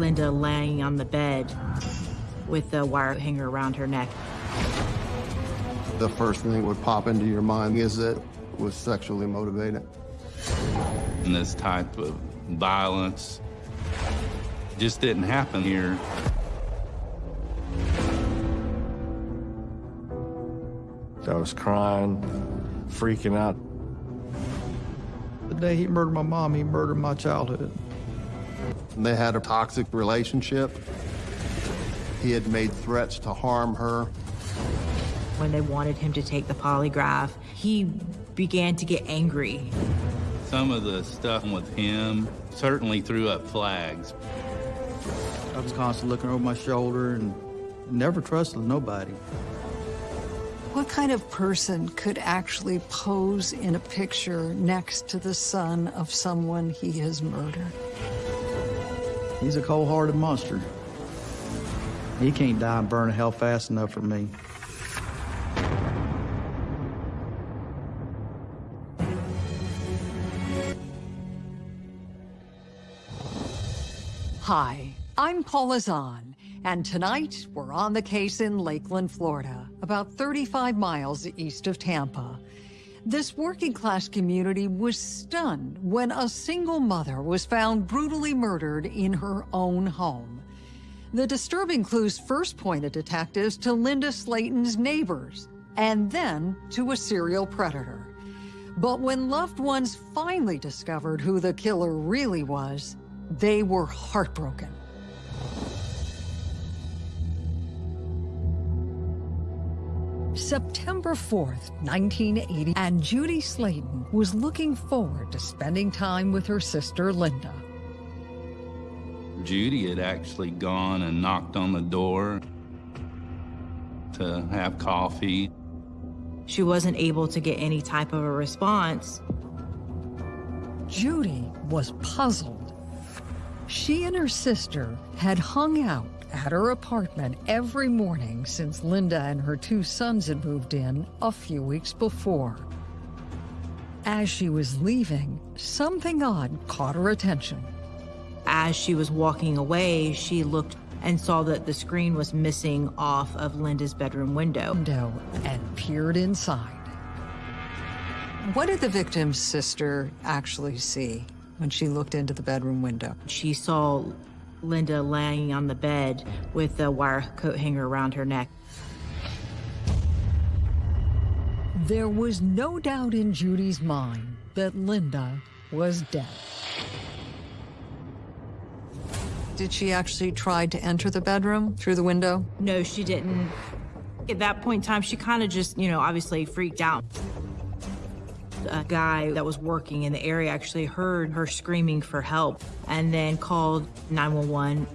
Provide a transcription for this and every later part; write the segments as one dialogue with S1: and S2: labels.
S1: Linda laying on the bed with the wire hanger around her neck.
S2: The first thing that would pop into your mind is that it was sexually motivated.
S3: And this type of violence just didn't happen here.
S4: I was crying, freaking out.
S5: The day he murdered my mom, he murdered my childhood.
S2: They had a toxic relationship. He had made threats to harm her.
S1: When they wanted him to take the polygraph, he began to get angry.
S3: Some of the stuff with him certainly threw up flags.
S5: I was constantly looking over my shoulder and never trusted nobody.
S6: What kind of person could actually pose in a picture next to the son of someone he has murdered?
S5: He's a cold-hearted monster. He can't die and burn in hell fast enough for me.
S6: Hi, I'm Paula Zahn, and tonight we're on the case in Lakeland, Florida, about 35 miles east of Tampa. This working class community was stunned when a single mother was found brutally murdered in her own home. The disturbing clues first pointed detectives to Linda Slayton's neighbors, and then to a serial predator. But when loved ones finally discovered who the killer really was, they were heartbroken. September 4th, 1980, and Judy Slayton was looking forward to spending time with her sister Linda.
S3: Judy had actually gone and knocked on the door to have coffee.
S1: She wasn't able to get any type of a response.
S6: Judy was puzzled. She and her sister had hung out at her apartment every morning since Linda and her two sons had moved in a few weeks before. As she was leaving, something odd caught her attention.
S1: As she was walking away, she looked and saw that the screen was missing off of Linda's bedroom window.
S6: Window and peered inside. What did the victim's sister actually see when she looked into the bedroom window?
S1: She saw Linda laying on the bed with a wire coat hanger around her neck.
S6: There was no doubt in Judy's mind that Linda was dead. Did she actually try to enter the bedroom through the window?
S1: No, she didn't. At that point in time, she kind of just, you know, obviously freaked out. A guy that was working in the area actually heard her screaming for help and then called 911.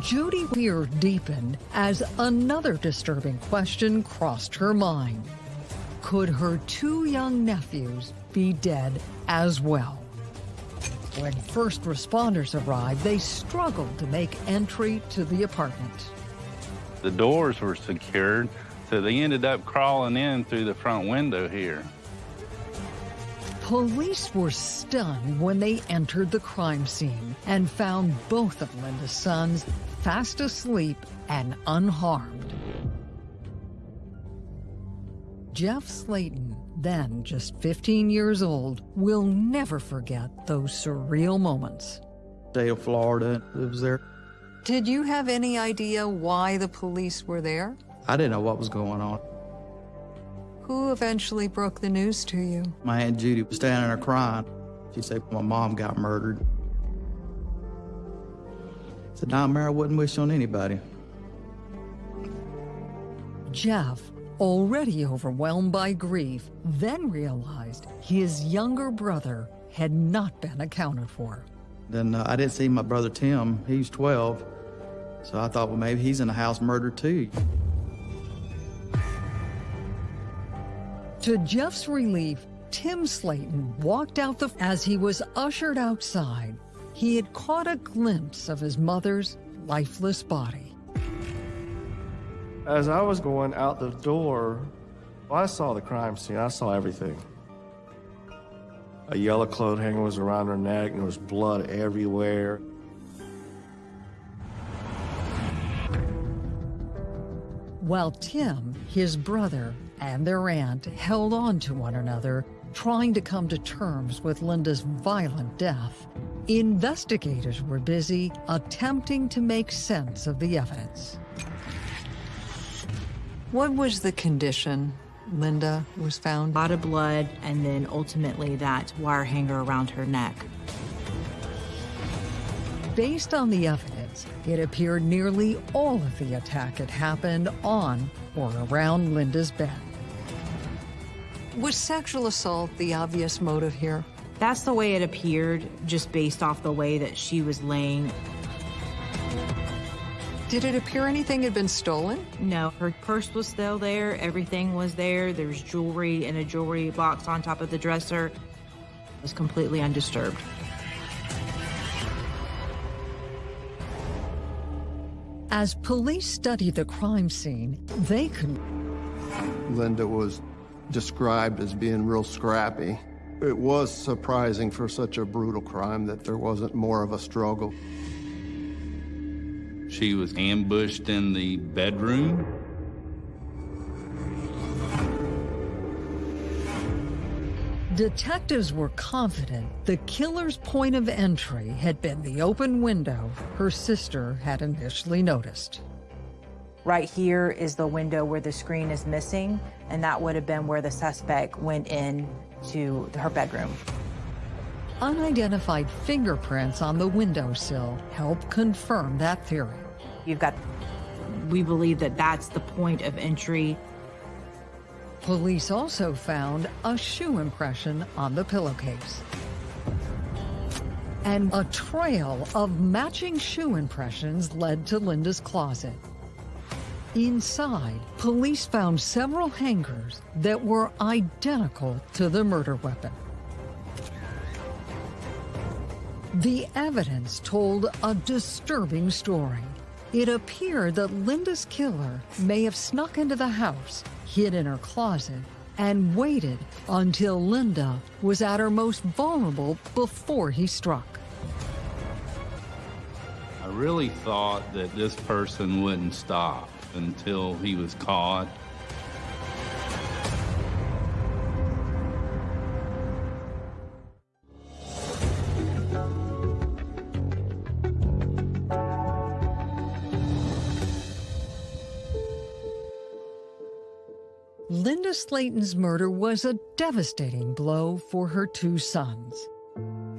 S6: Judy fear deepened as another disturbing question crossed her mind. Could her two young nephews be dead as well? When first responders arrived, they struggled to make entry to the apartment.
S3: The doors were secured, so they ended up crawling in through the front window here.
S6: Police were stunned when they entered the crime scene and found both of Linda's sons fast asleep and unharmed. Jeff Slayton, then just 15 years old, will never forget those surreal moments.
S5: State of Florida lives there.
S6: Did you have any idea why the police were there?
S5: I didn't know what was going on.
S6: Who eventually broke the news to you?
S5: My Aunt Judy was standing there crying. She said my mom got murdered. I said, nah, Mary, I wouldn't wish on anybody.
S6: Jeff, already overwhelmed by grief, then realized his younger brother had not been accounted for.
S5: Then uh, I didn't see my brother Tim. He's 12. So I thought, well, maybe he's in the house murdered too.
S6: To Jeff's relief, Tim Slayton walked out the as he was ushered outside. He had caught a glimpse of his mother's lifeless body.
S4: As I was going out the door, I saw the crime scene. I saw everything. A yellow cloth hanger was around her neck, and there was blood everywhere.
S6: While Tim, his brother, and their aunt held on to one another, trying to come to terms with Linda's violent death. Investigators were busy attempting to make sense of the evidence. What was the condition Linda was found?
S1: A lot of blood, and then ultimately that wire hanger around her neck.
S6: Based on the evidence, it appeared nearly all of the attack had happened on or around Linda's bed. Was sexual assault the obvious motive here?
S1: That's the way it appeared, just based off the way that she was laying.
S6: Did it appear anything had been stolen?
S1: No, her purse was still there. Everything was there. There's jewelry in a jewelry box on top of the dresser. It was completely undisturbed.
S6: As police studied the crime scene, they could
S2: Linda was described as being real scrappy. It was surprising for such a brutal crime that there wasn't more of a struggle.
S3: She was ambushed in the bedroom.
S6: Detectives were confident the killer's point of entry had been the open window her sister had initially noticed.
S1: Right here is the window where the screen is missing, and that would have been where the suspect went in to her bedroom.
S6: Unidentified fingerprints on the windowsill help confirm that theory.
S1: You've got, we believe that that's the point of entry.
S6: Police also found a shoe impression on the pillowcase. And a trail of matching shoe impressions led to Linda's closet. Inside, police found several hangers that were identical to the murder weapon. The evidence told a disturbing story. It appeared that Linda's killer may have snuck into the house, hid in her closet, and waited until Linda was at her most vulnerable before he struck.
S3: I really thought that this person wouldn't stop until he was caught.
S6: Linda Slayton's murder was a devastating blow for her two sons.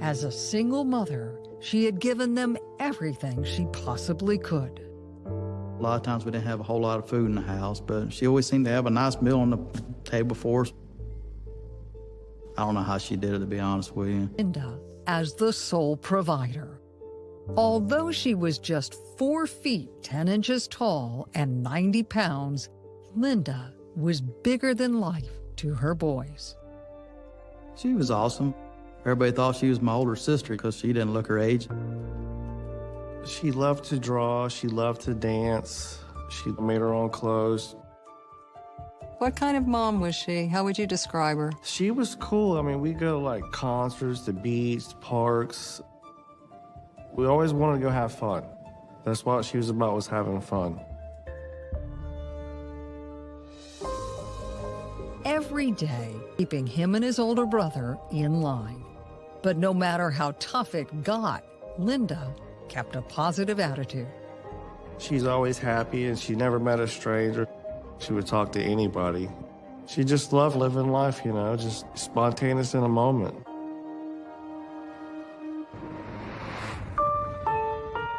S6: As a single mother, she had given them everything she possibly could.
S5: A lot of times we didn't have a whole lot of food in the house, but she always seemed to have a nice meal on the table for us. I don't know how she did it, to be honest with you.
S6: Linda as the sole provider. Although she was just four feet 10 inches tall and 90 pounds, Linda was bigger than life to her boys.
S5: She was awesome. Everybody thought she was my older sister because she didn't look her age.
S4: She loved to draw. She loved to dance. She made her own clothes.
S6: What kind of mom was she? How would you describe her?
S4: She was cool. I mean, we go to like concerts, the beach, parks. We always wanted to go have fun. That's what she was about, was having fun.
S6: Every day, keeping him and his older brother in line. But no matter how tough it got, Linda kept a positive attitude.
S4: She's always happy and she never met a stranger. She would talk to anybody. She just loved living life, you know, just spontaneous in a moment.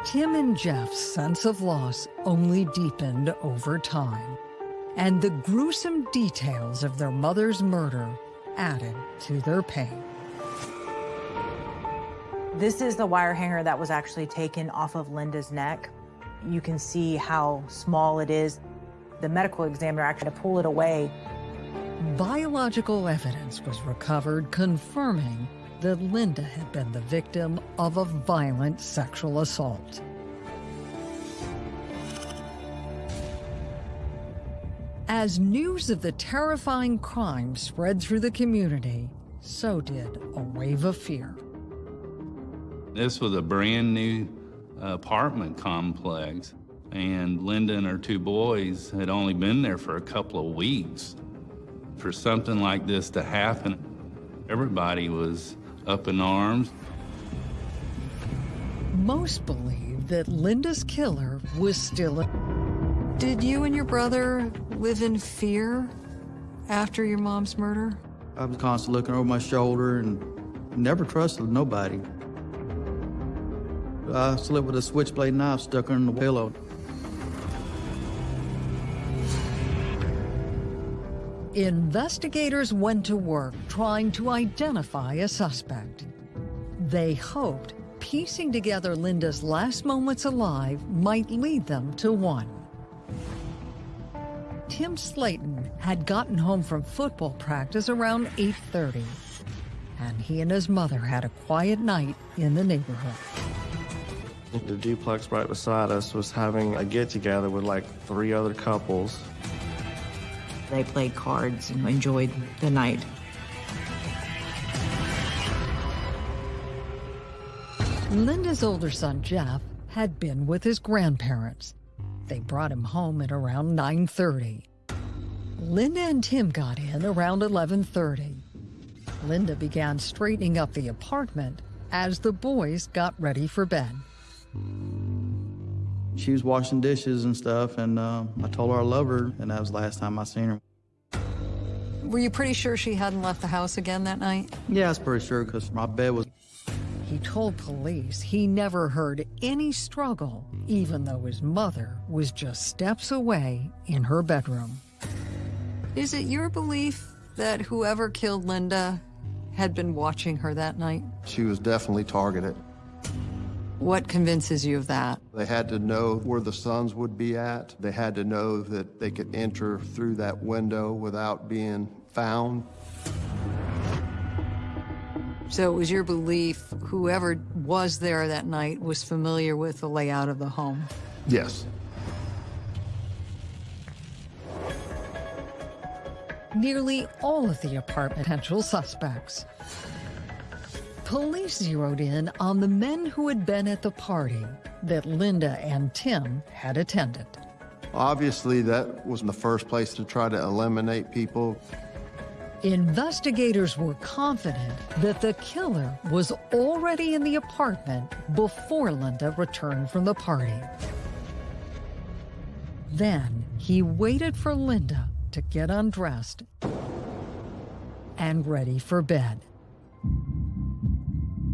S6: Tim and Jeff's sense of loss only deepened over time, and the gruesome details of their mother's murder added to their pain.
S1: This is the wire hanger that was actually taken off of Linda's neck. You can see how small it is. The medical examiner actually had to pull it away.
S6: Biological evidence was recovered confirming that Linda had been the victim of a violent sexual assault. As news of the terrifying crime spread through the community, so did a wave of fear.
S3: This was a brand new apartment complex. And Linda and her two boys had only been there for a couple of weeks. For something like this to happen, everybody was up in arms.
S6: Most believe that Linda's killer was still. A... Did you and your brother live in fear after your mom's murder?
S5: I was constantly looking over my shoulder and never trusted nobody. I slept with a switchblade knife stuck under the pillow.
S6: Investigators went to work trying to identify a suspect. They hoped piecing together Linda's last moments alive might lead them to one. Tim Slayton had gotten home from football practice around 8.30, and he and his mother had a quiet night in the neighborhood.
S4: The duplex right beside us was having a get-together with like three other couples.
S1: They played cards and enjoyed the night.
S6: Linda's older son, Jeff, had been with his grandparents. They brought him home at around 9.30. Linda and Tim got in around 11.30. Linda began straightening up the apartment as the boys got ready for bed.
S5: She was washing dishes and stuff, and uh, I told her I love her, and that was the last time I seen her.
S6: Were you pretty sure she hadn't left the house again that night?
S5: Yeah, I was pretty sure, because my bed was
S6: He told police he never heard any struggle, even though his mother was just steps away in her bedroom. Is it your belief that whoever killed Linda had been watching her that night?
S2: She was definitely targeted.
S6: What convinces you of that?
S2: They had to know where the sons would be at. They had to know that they could enter through that window without being found.
S6: So it was your belief whoever was there that night was familiar with the layout of the home?
S2: Yes.
S6: Nearly all of the apartment potential suspects. Police zeroed in on the men who had been at the party that Linda and Tim had attended.
S2: Obviously, that was the first place to try to eliminate people.
S6: Investigators were confident that the killer was already in the apartment before Linda returned from the party. Then he waited for Linda to get undressed and ready for bed.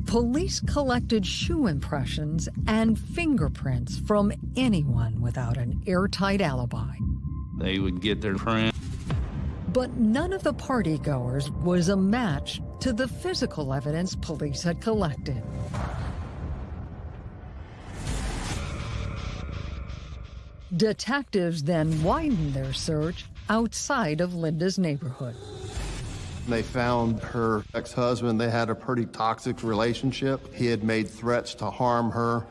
S6: Police collected shoe impressions and fingerprints from anyone without an airtight alibi.
S3: They would get their print.
S6: But none of the partygoers was a match to the physical evidence police had collected. Detectives then widened their search outside of Linda's neighborhood.
S2: They found her ex-husband. They had a pretty toxic relationship. He had made threats to harm her.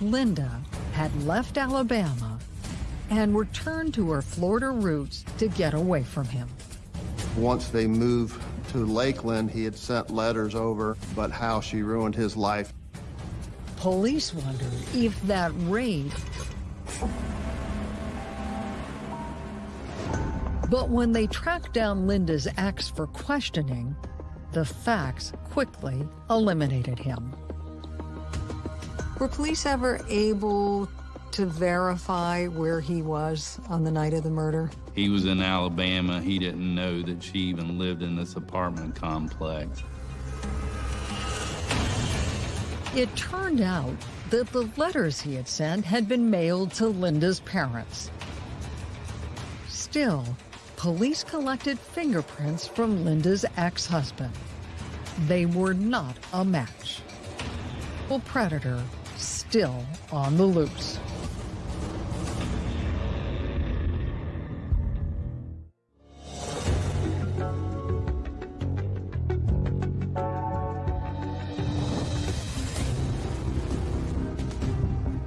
S6: Linda had left Alabama and returned to her Florida roots to get away from him.
S2: Once they moved to Lakeland, he had sent letters over, but how she ruined his life.
S6: Police wondered if that raid But when they tracked down Linda's ex for questioning, the facts quickly eliminated him. Were police ever able to verify where he was on the night of the murder?
S3: He was in Alabama. He didn't know that she even lived in this apartment complex.
S6: It turned out that the letters he had sent had been mailed to Linda's parents. Still, police collected fingerprints from Linda's ex-husband. They were not a match. A predator still on the loose.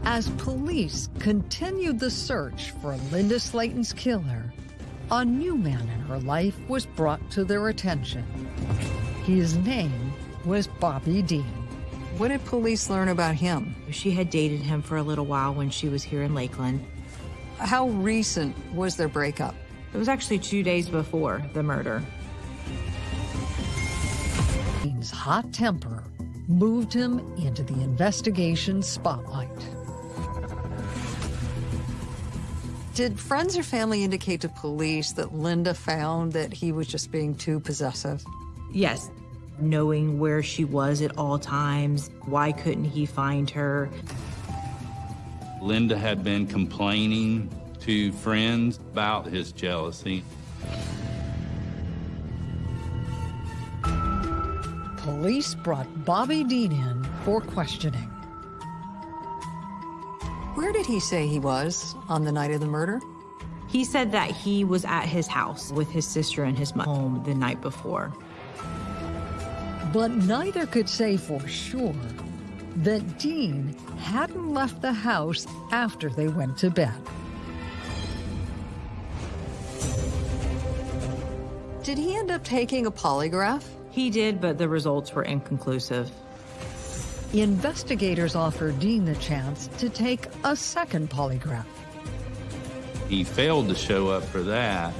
S6: As police continued the search for Linda Slayton's killer, a new man in her life was brought to their attention. His name was Bobby Dean. What did police learn about him?
S1: She had dated him for a little while when she was here in Lakeland.
S6: How recent was their breakup?
S1: It was actually two days before the murder.
S6: Dean's hot temper moved him into the investigation spotlight. Did friends or family indicate to police that Linda found that he was just being too possessive?
S1: Yes, knowing where she was at all times, why couldn't he find her?
S3: Linda had been complaining to friends about his jealousy.
S6: Police brought Bobby Dean in for questioning. Where did he say he was on the night of the murder?
S1: He said that he was at his house with his sister and his mom the night before.
S6: But neither could say for sure that Dean hadn't left the house after they went to bed. Did he end up taking a polygraph?
S1: He did, but the results were inconclusive.
S6: Investigators offered Dean the chance to take a second polygraph.
S3: He failed to show up for that.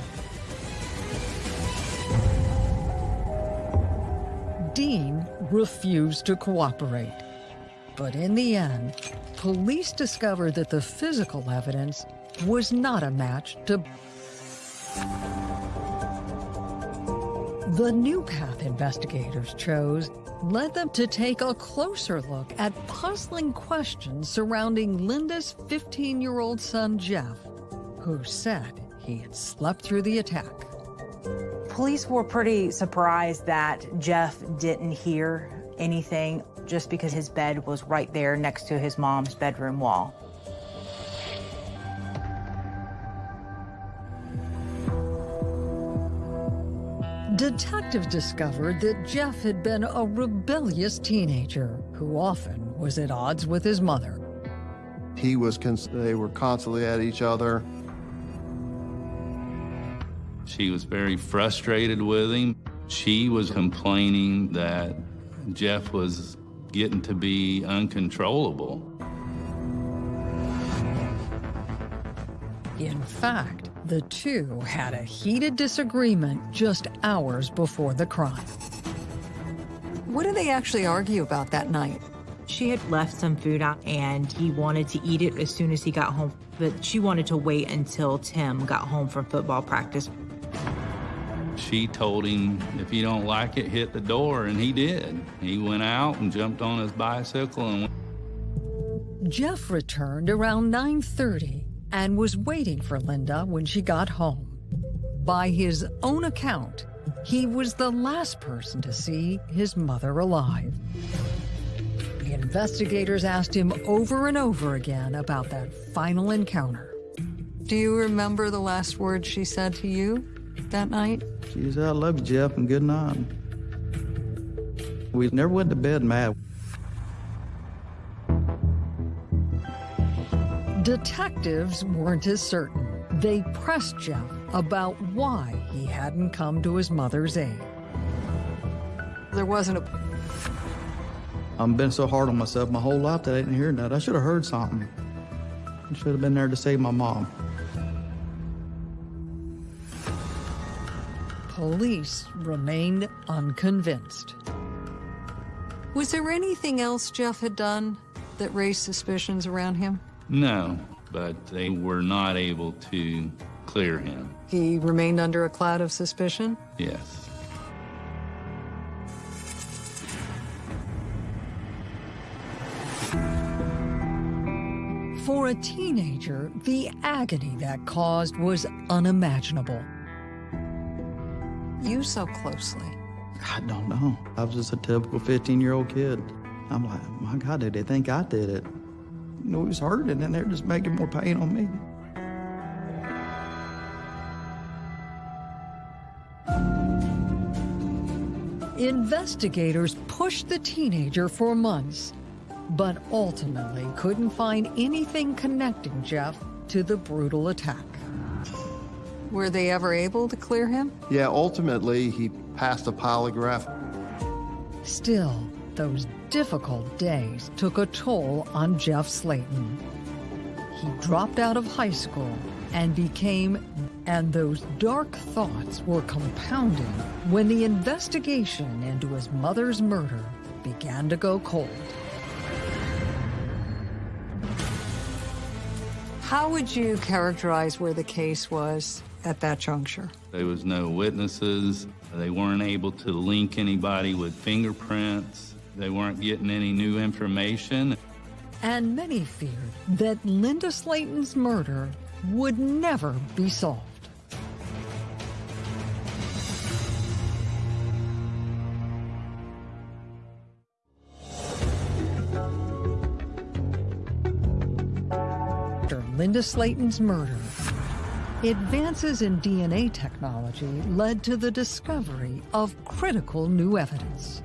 S6: Dean refused to cooperate. But in the end, police discovered that the physical evidence was not a match to. The new path investigators chose led them to take a closer look at puzzling questions surrounding Linda's 15 year old son, Jeff, who said he had slept through the attack.
S1: Police were pretty surprised that Jeff didn't hear anything just because his bed was right there next to his mom's bedroom wall.
S6: Detectives discovered that Jeff had been a rebellious teenager who often was at odds with his mother.
S2: He was, cons- they were constantly at each other.
S3: She was very frustrated with him. She was complaining that Jeff was getting to be uncontrollable.
S6: In fact, the two had a heated disagreement just hours before the crime. What did they actually argue about that night?
S1: She had left some food out and he wanted to eat it as soon as he got home, but she wanted to wait until Tim got home from football practice.
S3: She told him, if you don't like it, hit the door, and he did. He went out and jumped on his bicycle and went.
S6: Jeff returned around 9:30 and was waiting for Linda when she got home. By his own account, he was the last person to see his mother alive. The investigators asked him over and over again about that final encounter. Do you remember the last words she said to you that night?
S5: She said, I love you, Jeff, and good night. We never went to bed mad.
S6: Detectives weren't as certain. They pressed Jeff about why he hadn't come to his mother's aid. There wasn't a
S5: I've been so hard on myself my whole life that I didn't hear that. I should have heard something. I should have been there to save my mom.
S6: Police remained unconvinced. Was there anything else Jeff had done that raised suspicions around him?
S3: No, but they were not able to clear him.
S6: He remained under a cloud of suspicion?
S3: Yes.
S6: For a teenager, the agony that caused was unimaginable. You so closely.
S5: I don't know. I was just a typical 15 year old kid. I'm like, my God, did they think I did it? You know, he was hurting and they're just making more pain on me.
S6: Investigators pushed the teenager for months, but ultimately couldn't find anything connecting Jeff to the brutal attack. Were they ever able to clear him?
S2: Yeah, ultimately, he passed a polygraph.
S6: Still, Those difficult days took a toll on Jeff Slayton. He dropped out of high school and became, and those dark thoughts were compounding when the investigation into his mother's murder began to go cold. How would you characterize where the case was at that juncture?
S3: There was no witnesses. They weren't able to link anybody with fingerprints. They weren't getting any new information.
S6: And many feared that Linda Slayton's murder would never be solved. After Linda Slayton's murder, advances in DNA technology led to the discovery of critical new evidence.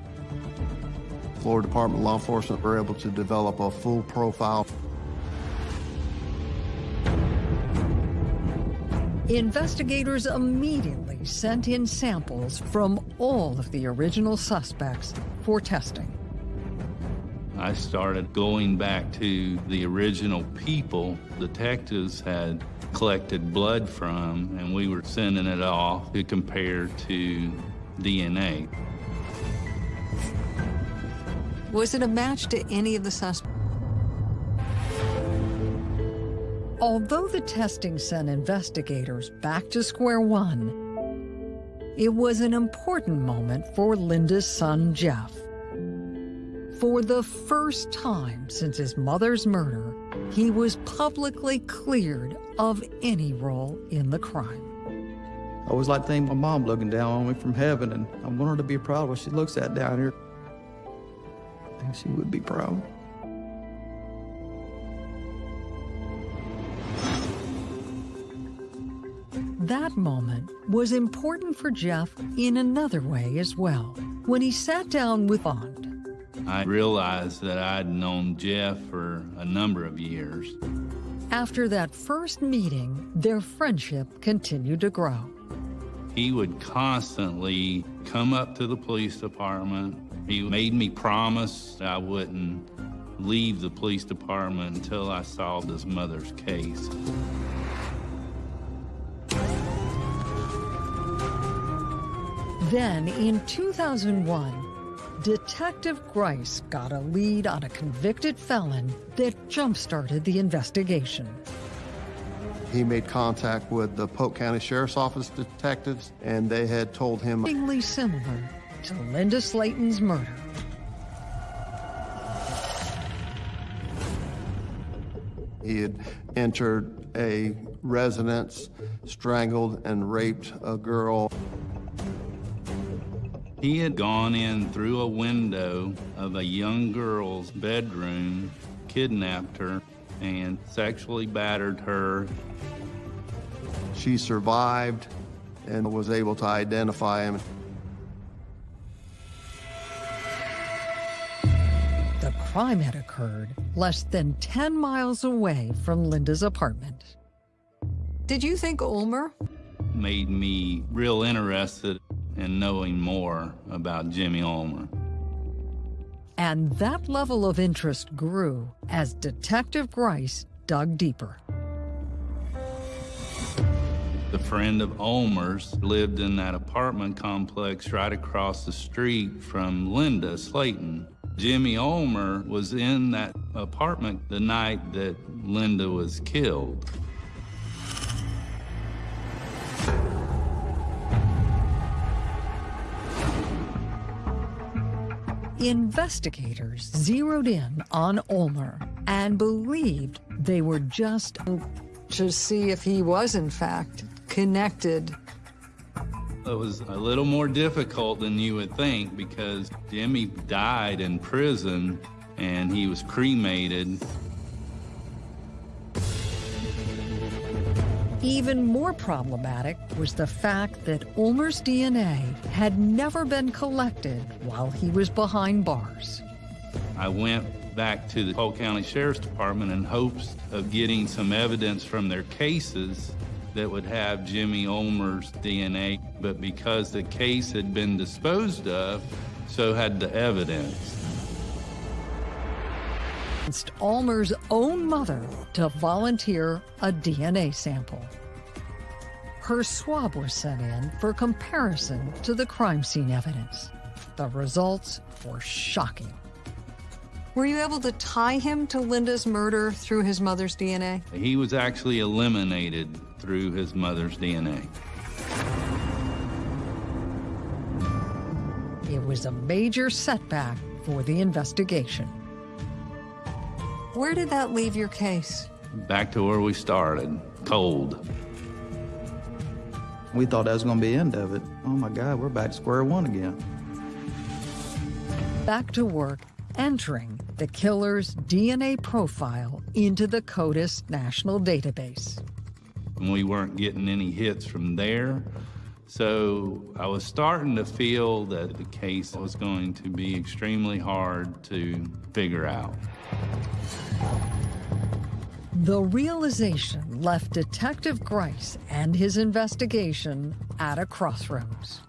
S2: Florida Department of Law Enforcement were able to develop a full profile.
S6: Investigators immediately sent in samples from all of the original suspects for testing.
S3: I started going back to the original people detectives had collected blood from, and we were sending it off to compare to DNA.
S6: Was it a match to any of the suspects? Although the testing sent investigators back to square one, it was an important moment for Linda's son, Jeff. For the first time since his mother's murder, he was publicly cleared of any role in the crime.
S5: I always like to think my mom looking down on me from heaven, and I want her to be proud of what she looks at down here. I think she would be proud.
S6: That moment was important for Jeff in another way as well. When he sat down with Bond,
S3: I realized that I'd known Jeff for a number of years.
S6: after that first meeting, their friendship continued to grow.
S3: He would constantly come up to the police department. He made me promise I wouldn't leave the police department until I solved his mother's case.
S6: Then, in 2001, Detective Grice got a lead on a convicted felon that jump-started the investigation.
S2: He made contact with the Polk County Sheriff's Office detectives, and they had told him
S6: Shockingly similar to Linda Slayton's murder.
S2: he had entered a residence, strangled and raped a girl.
S3: He had gone in through a window of a young girl's bedroom, kidnapped her, and sexually battered her.
S2: She survived and was able to identify him.
S6: The crime had occurred less than 10 miles away from Linda's apartment. Did you think Ulmer?
S3: Made me real interested in knowing more about Jimmy Ulmer.
S6: And that level of interest grew as Detective Grice dug deeper.
S3: The friend of Ulmer's lived in that apartment complex right across the street from Linda Slayton. Jimmy Ulmer was in that apartment the night that Linda was killed.
S6: Investigators zeroed in on Olmer and believed they were just to see if he was, in fact, connected.
S3: It was a little more difficult than you would think because Jimmy died in prison and he was cremated.
S6: Even more problematic was the fact that Ulmer's DNA had never been collected while he was behind bars.
S3: I went back to the Polk County Sheriff's Department in hopes of getting some evidence from their cases that would have Jimmy Ulmer's DNA, but because the case had been disposed of, so had the evidence.
S6: convinced Ulmer's own mother to volunteer a DNA sample. Her swab was sent in for comparison to the crime scene evidence. The results were shocking. Were you able to tie him to Linda's murder through his mother's DNA?
S3: He was actually eliminated through his mother's DNA.
S6: It was a major setback for the investigation. Where did that leave your case?
S3: Back to where we started, cold.
S5: We thought that was going to be the end of it. Oh my God, we're back to square one again.
S6: Back to work, entering the killer's DNA profile into the CODIS national database.
S3: We weren't getting any hits from there. So I was starting to feel that the case was going to be extremely hard to figure out.
S6: The realization left Detective Grice and his investigation at a crossroads.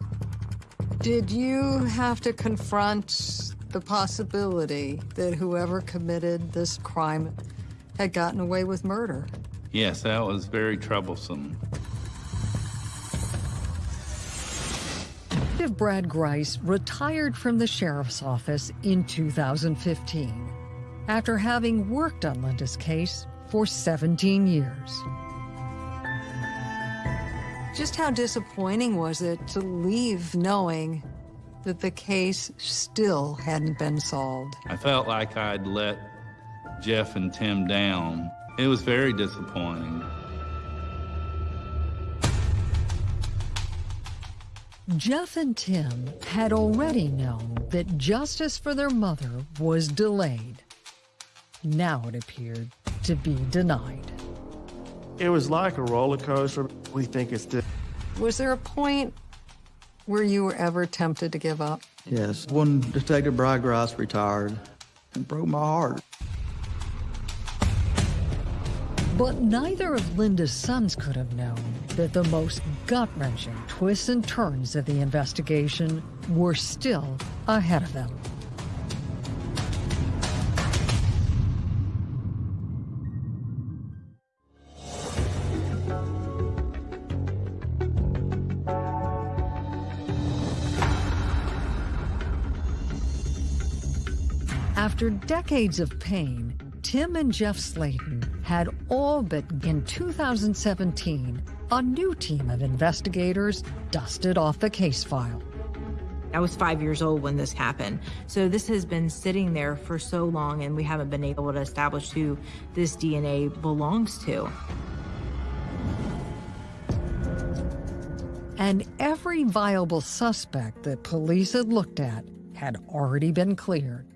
S6: Did you have to confront the possibility that whoever committed this crime had gotten away with murder?
S3: Yes, that was very troublesome.
S6: Detective Brad Grice retired from the sheriff's office in 2015 after having worked on Linda's case for 17 years. Just how disappointing was it to leave knowing that the case still hadn't been solved?
S3: I felt like I'd let Jeff and Tim down. It was very disappointing.
S6: Jeff and Tim had already known that justice for their mother was delayed. Now it appeared to be denied.
S4: It was like a roller coaster. We think it's just
S6: Was there a point where you were ever tempted to give up?
S5: Yes, when Detective Brad Grice retired, it broke my heart.
S6: But neither of Linda's sons could have known that the most gut-wrenching twists and turns of the investigation were still ahead of them. After decades of pain, Tim and Jeff Slayton had all but in 2017, a new team of investigators dusted off the case file.
S1: I was five years old when this happened. So this has been sitting there for so long and we haven't been able to establish who this DNA belongs to.
S6: And every viable suspect that police had looked at had already been cleared.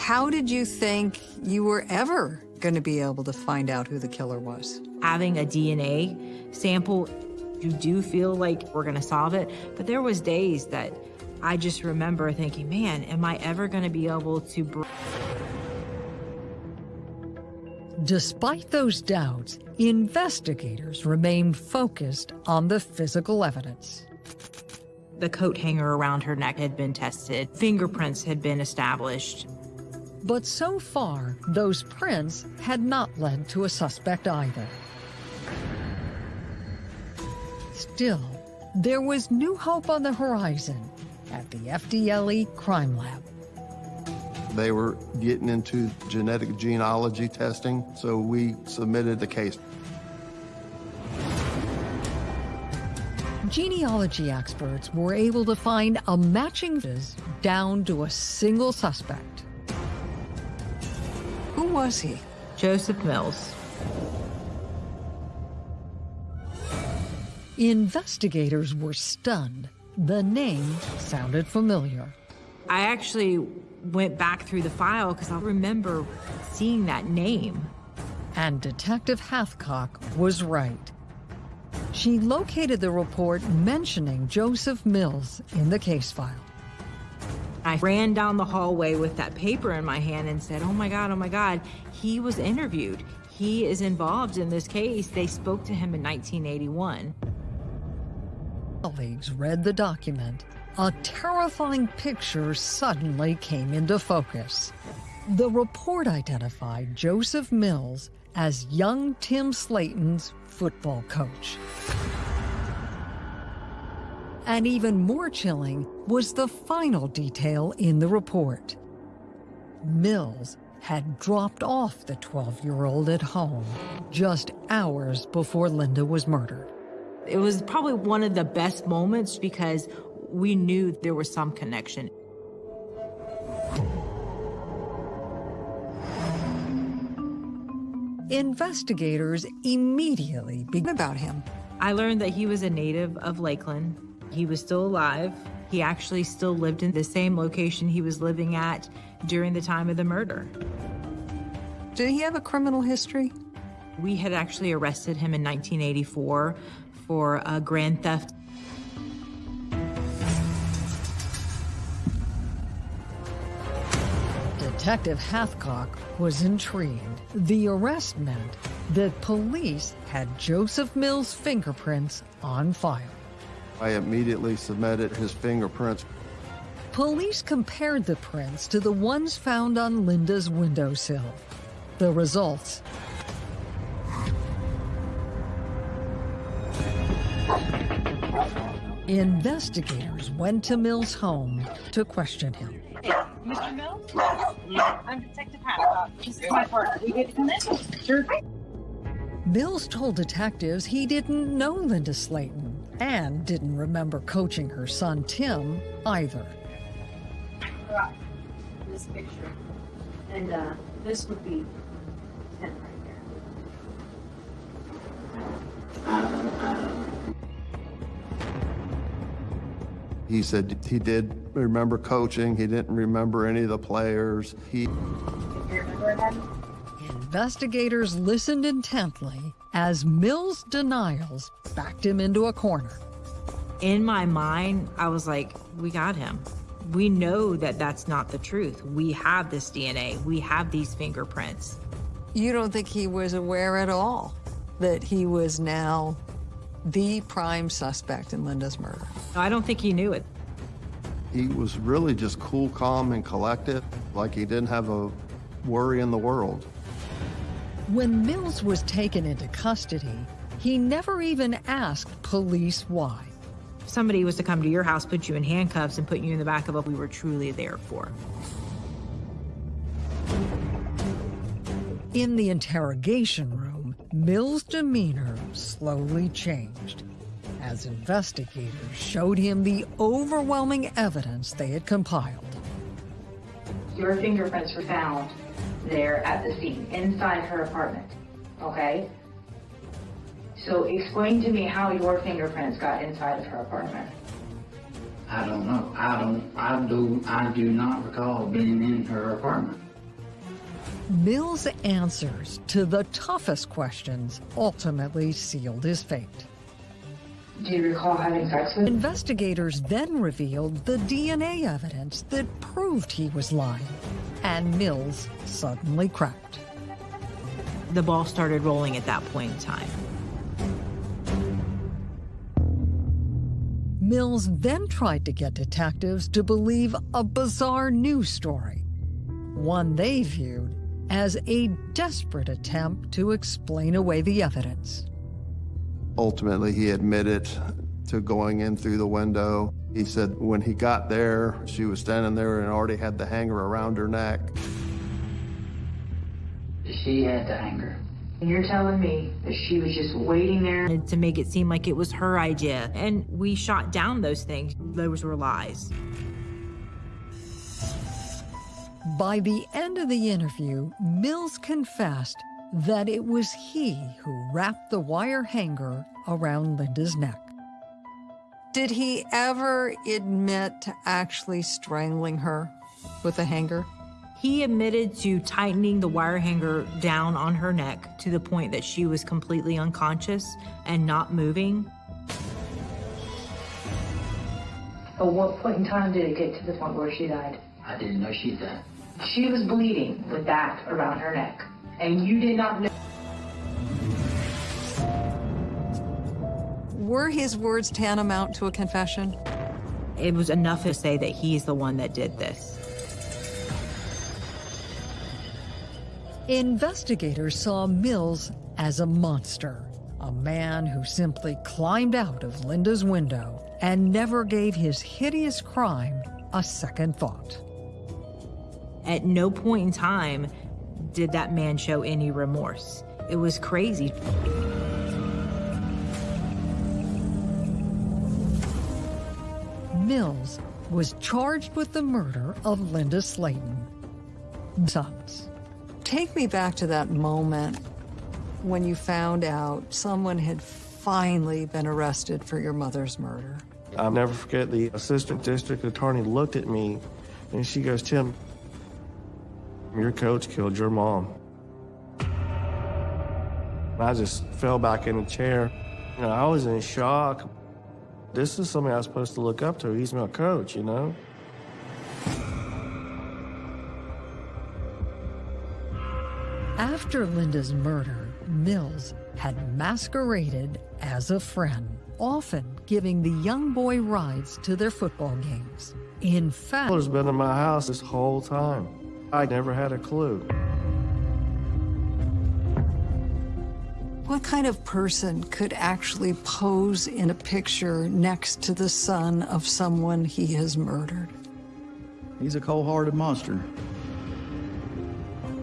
S6: How did you think you were ever going to be able to find out who the killer was?
S1: Having a DNA sample, you do feel like we're gonna solve it. But there was days that I just remember thinking, man, am I ever gonna be able to
S6: Despite those doubts, investigators remained focused on the physical evidence.
S1: the coat hanger around her neck had been tested, fingerprints had been established.
S6: But so far, those prints had not led to a suspect either. Still, there was new hope on the horizon at the FDLE Crime Lab.
S2: They were getting into genetic genealogy testing, so we submitted the case.
S6: Genealogy experts were able to find a matching down to a single suspect. Who was he?
S1: Joseph Mills.
S6: Investigators were stunned. The name sounded familiar.
S1: I actually went back through the file because I remember seeing that name.
S6: And Detective Hathcock was right. She located the report mentioning Joseph Mills in the case file.
S1: I ran down the hallway with that paper in my hand and said, Oh my God, oh my God, he was interviewed. He is involved in this case. They spoke to him in 1981.
S6: Colleagues read the document a terrifying picture suddenly came into focus. The report identified Joseph Mills as young Tim Slayton's football coach. And even more chilling was the final detail in the report. Mills had dropped off the 12 year old at home just hours before Linda was murdered.
S1: It was probably one of the best moments because we knew there was some connection.
S6: Investigators immediately began about him.
S1: I learned that he was a native of Lakeland. He was still alive. He actually still lived in the same location he was living at during the time of the murder.
S6: Did he have a criminal history?
S1: We had actually arrested him in 1984 for a grand theft.
S6: Detective Hathcock was intrigued. The arrest meant that police had Joseph Mills' fingerprints on file.
S2: I immediately submitted his fingerprints.
S6: Police compared the prints to the ones found on Linda's windowsill. The results Investigators went to Mills' home to question him.
S7: Mr. Mills? I'm Detective Hathcock. This is my partner. We get from? Sure.
S6: Mills told detectives he didn't know Linda Slayton and didn't remember coaching her son Tim either.
S7: Right. This picture. And uh, this would be Tim right there.
S2: He said he did remember coaching. He didn't remember any of the players. He
S7: Do you remember that?
S6: Investigators listened intently as Mills' denials backed him into a corner.
S1: In my mind, I was like, we got him. We know that that's not the truth. We have this DNA. We have these fingerprints.
S6: You don't think he was aware at all that he was now the prime suspect in Linda's murder?
S1: I don't think he knew it.
S2: he was really just cool, calm, and collected, like he didn't have a worry in the world.
S6: When Mills was taken into custody, he never even asked police why.
S1: If somebody was to come to your house, put you in handcuffs, and put you in the back of a we were truly there for.
S6: In the interrogation room, Mills' demeanor slowly changed as investigators showed him the overwhelming evidence they had compiled.
S7: Your fingerprints were found there at the scene, inside her apartment. Okay? So explain to me how your fingerprints got inside of her apartment.
S8: I don't know. I don't, I do, I do not recall being in her apartment.
S6: Mills' answers to the toughest questions ultimately sealed his fate.
S7: Do you recall having sex with?
S6: Investigators then revealed the DNA evidence that proved he was lying, and Mills suddenly cracked.
S1: The ball started rolling at that point in time.
S6: Mills then tried to get detectives to believe a bizarre news story, one they viewed as a desperate attempt to explain away the evidence.
S2: Ultimately, he admitted to going in through the window. He said when he got there, she was standing there and already had the hanger around her neck.
S8: She had the anger.
S7: And you're telling me that she was just waiting there
S1: to make it seem like it was her idea. And we shot down those things. Those were lies.
S6: By the end of the interview, Mills confessed that it was he who wrapped the wire hanger around Linda's neck. Did he ever admit to actually strangling her with a hanger?
S1: He admitted to tightening the wire hanger down on her neck to the point that she was completely unconscious and not moving.
S7: At what point in time did it get to the point where she died?
S8: I didn't know she died.
S7: She was bleeding with that around her neck. And you did not know.
S6: Were his words tantamount to a confession?
S1: It was enough to say that he's the one that did this.
S6: Investigators saw Mills as a monster, a man who simply climbed out of Linda's window and never gave his hideous crime a second thought.
S1: At no point in time did that man show any remorse. It was crazy.
S6: Mills was charged with the murder of Linda Slayton. Sons. Take me back to that moment when you found out someone had finally been arrested for your mother's murder.
S4: I'll never forget the assistant district attorney looked at me and she goes, Tim, your coach killed your mom. I just fell back in the chair. You know, I was in shock. This is somebody I was supposed to look up to. He's my coach, you know?
S6: After Linda's murder, Mills had masqueraded as a friend, often giving the young boy rides to their football games. In fact,
S4: Miller's been in my house this whole time. I never had a clue.
S6: what kind of person could actually pose in a picture next to the son of someone he has murdered?
S5: He's a cold-hearted monster.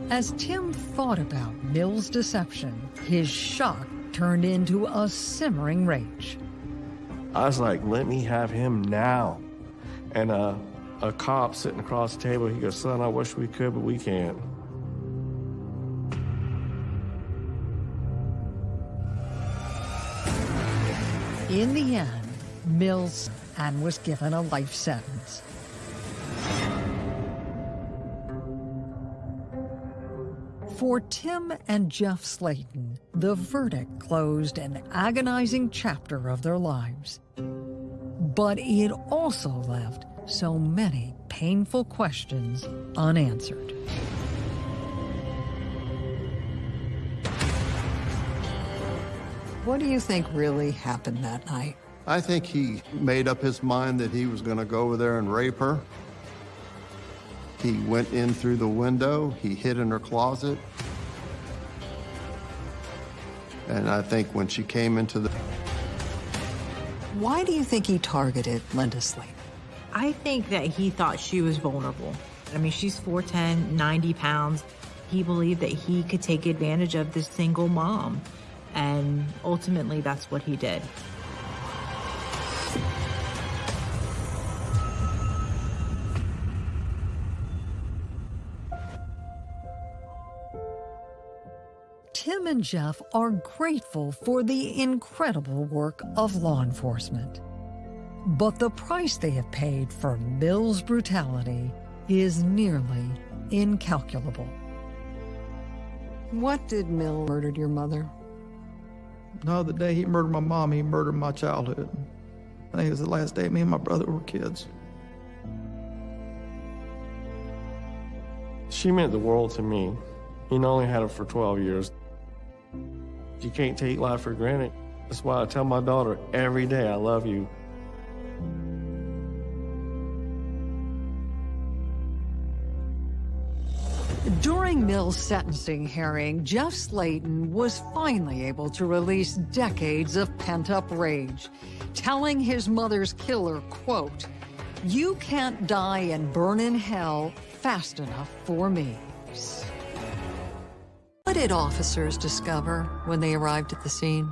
S6: As Tim thought about Mill's deception, his shock turned into a simmering rage.
S4: I was like, let me have him now. And uh, a cop sitting across the table, he goes, son, I wish we could, but we can't.
S6: In the end, Mills and was given a life sentence. For Tim and Jeff Slayton, the verdict closed an agonizing chapter of their lives. But it also left so many painful questions unanswered. What do you think really happened that night?
S2: I think he made up his mind that he was going to go over there and rape her. He went in through the window, he hid in her closet. And I think when she came into the
S6: Why do you think he targeted Linda Slayton?
S1: I think that he thought she was vulnerable. I mean, she's 4'10, 90 pounds. He believed that he could take advantage of this single mom. And ultimately, that's what he did.
S6: Tim and Jeff are grateful for the incredible work of law enforcement. But the price they have paid for Mill's brutality is nearly incalculable. What did Mill murdered your mother?
S5: No, the day he murdered my mom, he murdered my childhood. I think it was the last day me and my brother were kids.
S4: She meant the world to me. You know, only had her for 12 years. You can't take life for granted. That's why I tell my daughter every day, I love you.
S6: During Mill's sentencing hearing, Jeff Slayton was finally able to release decades of pent-up rage, telling his mother's killer, quote, you can't die and burn in hell fast enough for me. What did officers discover when they arrived at the scene?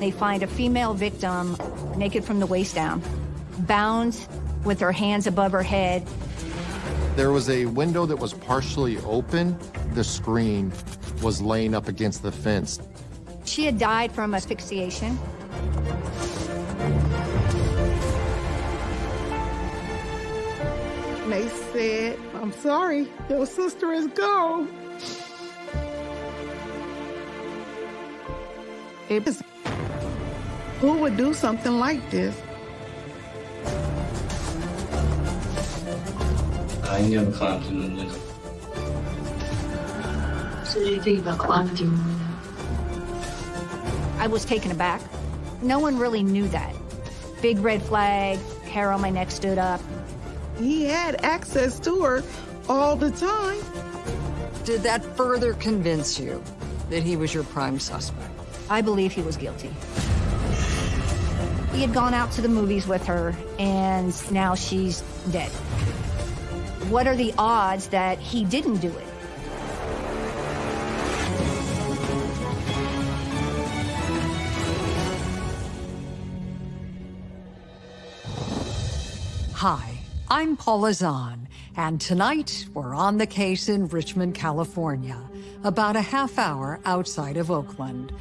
S9: They find a female victim naked from the waist down, bound with her hands above her head.
S10: There was a window that was partially open. The screen was laying up against the fence.
S9: She had died from asphyxiation.
S11: They said, I'm sorry, your sister is gone. It was, who would do something like this?
S3: I ain't never climbed in the window.
S9: So did you think about climbing through the window? I was taken aback. No one really knew that. Big red flag, hair on my neck stood up.
S11: He had access to her all the time.
S6: Did that further convince you that he was your prime suspect?
S9: I believe he was guilty. He had gone out to the movies with her, and now she's dead. What are the odds that he didn't do it?
S6: Hi, I'm Paula Zahn, and tonight we're on the case in Richmond, California, about a half hour outside of Oakland.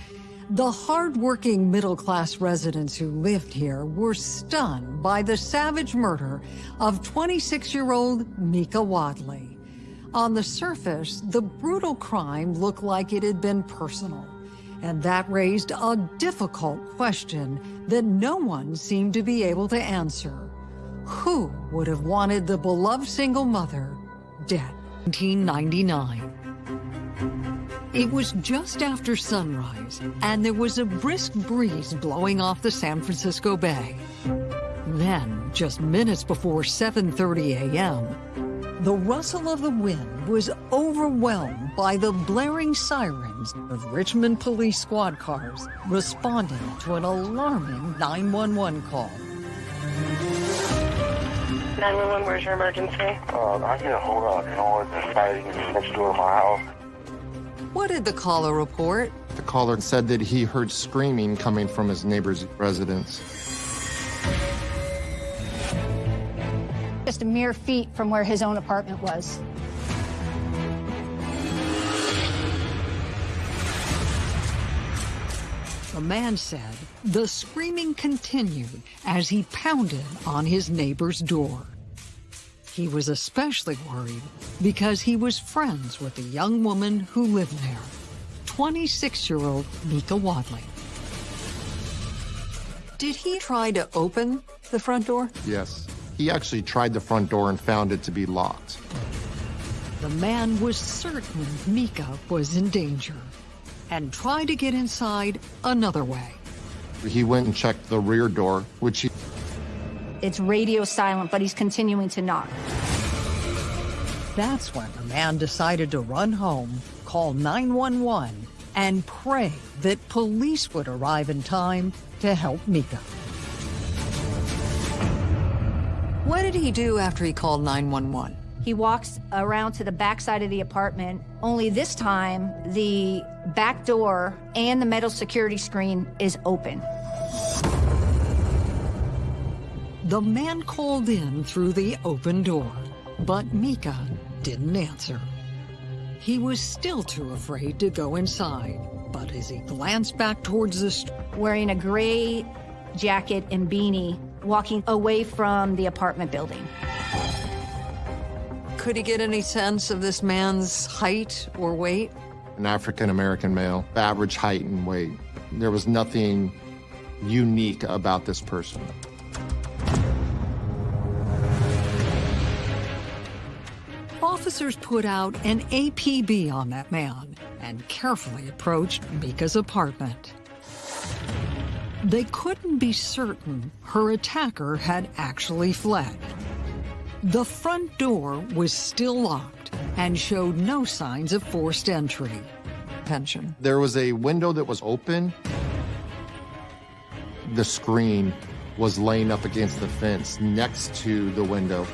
S6: The hardworking middle-class residents who lived here were stunned by the savage murder of 26-year-old Mika Wadley. On the surface, the brutal crime looked like it had been personal, and that raised a difficult question that no one seemed to be able to answer. Who would have wanted the beloved single mother dead? 1999. It was just after sunrise, and there was a brisk breeze blowing off the San Francisco Bay. Then, just minutes before 7.30 a.m., the rustle of the wind was overwhelmed by the blaring sirens of Richmond police squad cars responding to an alarming 911 call.
S12: 911, where's your emergency?
S13: Uh, I need a hold on. Noise and fighting next door to my house.
S6: What did the caller report?
S10: The caller said that he heard screaming coming from his neighbor's residence.
S9: Just a mere feet from where his own apartment was.
S6: The man said the screaming continued as he pounded on his neighbor's door. He was especially worried because he was friends with the young woman who lived there, 26-year-old Mika Wadley. Did he try to open the front door?
S10: Yes. He actually tried the front door and found it to be locked.
S6: The man was certain Mika was in danger and tried to get inside another way.
S10: He went and checked the rear door, which he...
S9: It's radio silent, but he's continuing to knock.
S6: That's when the man decided to run home, call 911, and pray that police would arrive in time to help Mika. What did he do after he called 911?
S9: He walks around to the back side of the apartment, only this time the back door and the metal security screen is open.
S6: The man called in through the open door, but Mika didn't answer. He was still too afraid to go inside, but as he glanced back towards the street...
S9: Wearing a gray jacket and beanie, walking away from the apartment building.
S6: Could he get any sense of this man's height or weight?
S10: An African-American male, average height and weight. There was nothing unique about this person.
S6: Officers put out an APB on that man and carefully approached Mika's apartment. They couldn't be certain her attacker had actually fled. The front door was still locked and showed no signs of forced entry. Pension.
S10: There was a window that was open. The screen was laying up against the fence next to the window.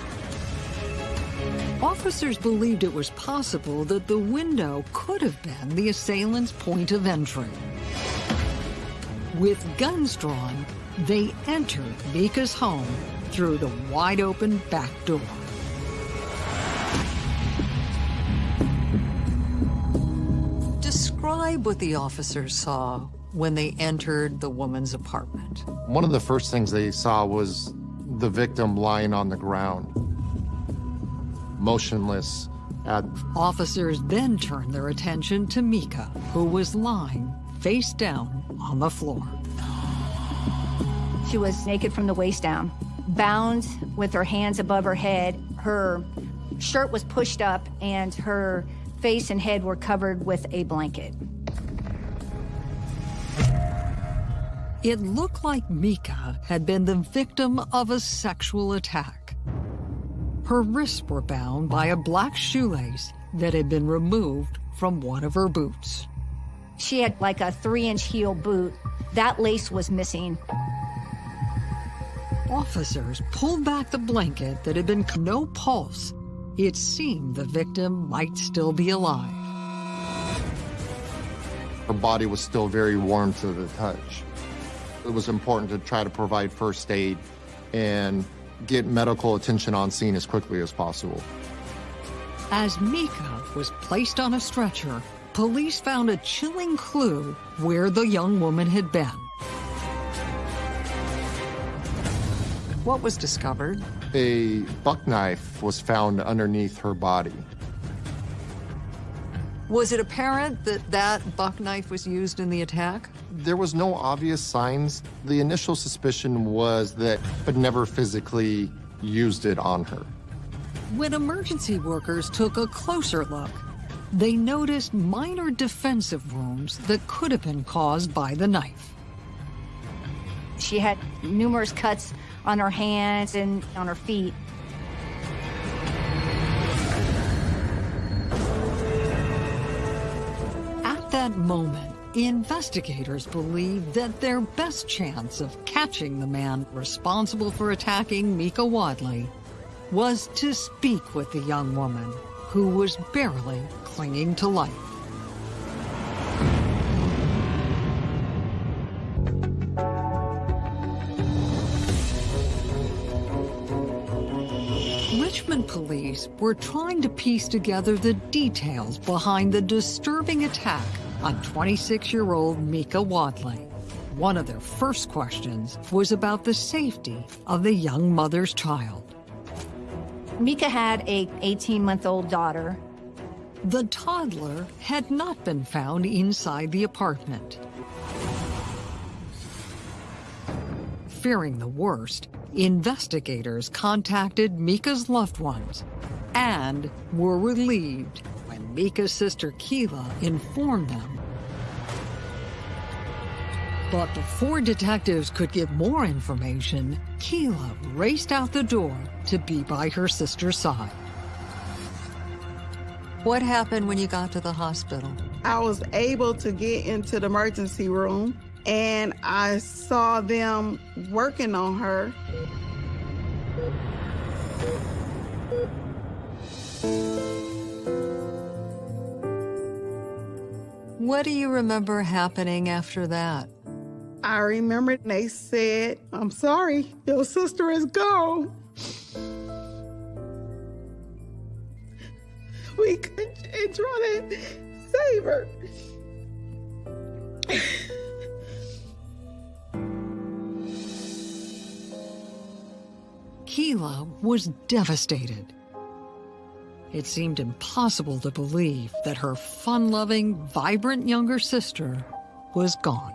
S6: Officers believed it was possible that the window could have been the assailant's point of entry. With guns drawn, they entered Mika's home through the wide-open back door. Describe what the officers saw when they entered the woman's apartment.
S10: One of the first things they saw was the victim lying on the ground, motionless. At...
S6: Officers then turned their attention to Mika, who was lying face down on the floor.
S9: She was naked from the waist down, bound with her hands above her head. Her shirt was pushed up and her face and head were covered with a blanket.
S6: It looked like Mika had been the victim of a sexual attack. Her wrists were bound by a black shoelace that had been removed from one of her boots.
S9: She had like a three inch heel boot. That lace was missing.
S6: Officers pulled back the blanket that had been no pulse. It seemed the victim might still be alive.
S10: Her body was still very warm to the touch. It was important to try to provide first aid and get medical attention on scene as quickly as possible.
S6: As Mika was placed on a stretcher, police found a chilling clue where the young woman had been. What was discovered?
S10: A buck knife was found underneath her body.
S6: Was it apparent that that buck knife was used in the attack?
S10: There was no obvious signs. The initial suspicion was that, but never physically used it on her.
S6: When emergency workers took a closer look, they noticed minor defensive wounds that could have been caused by the knife.
S9: She had numerous cuts on her hands and on her feet.
S6: At that moment, investigators believed that their best chance of catching the man responsible for attacking Mika Wadley was to speak with the young woman who was barely clinging to life. Police were trying to piece together the details behind the disturbing attack on 26-year-old Mika Wadley. One of their first questions was about the safety of the young mother's child.
S9: Mika had a 18-month-old daughter.
S6: The toddler had not been found inside the apartment. Fearing the worst, investigators contacted Mika's loved ones and were relieved when Mika's sister Keela informed them. But before detectives could get more information, Keela raced out the door to be by her sister's side. What happened when you got to the hospital?
S11: I was able to get into the emergency room and I saw them working on her.
S6: What do you remember happening after that?
S11: I remember they said, I'm sorry, your sister is gone. We couldn't try to save her.
S6: Keela was devastated. It seemed impossible to believe that her fun-loving, vibrant younger sister was gone.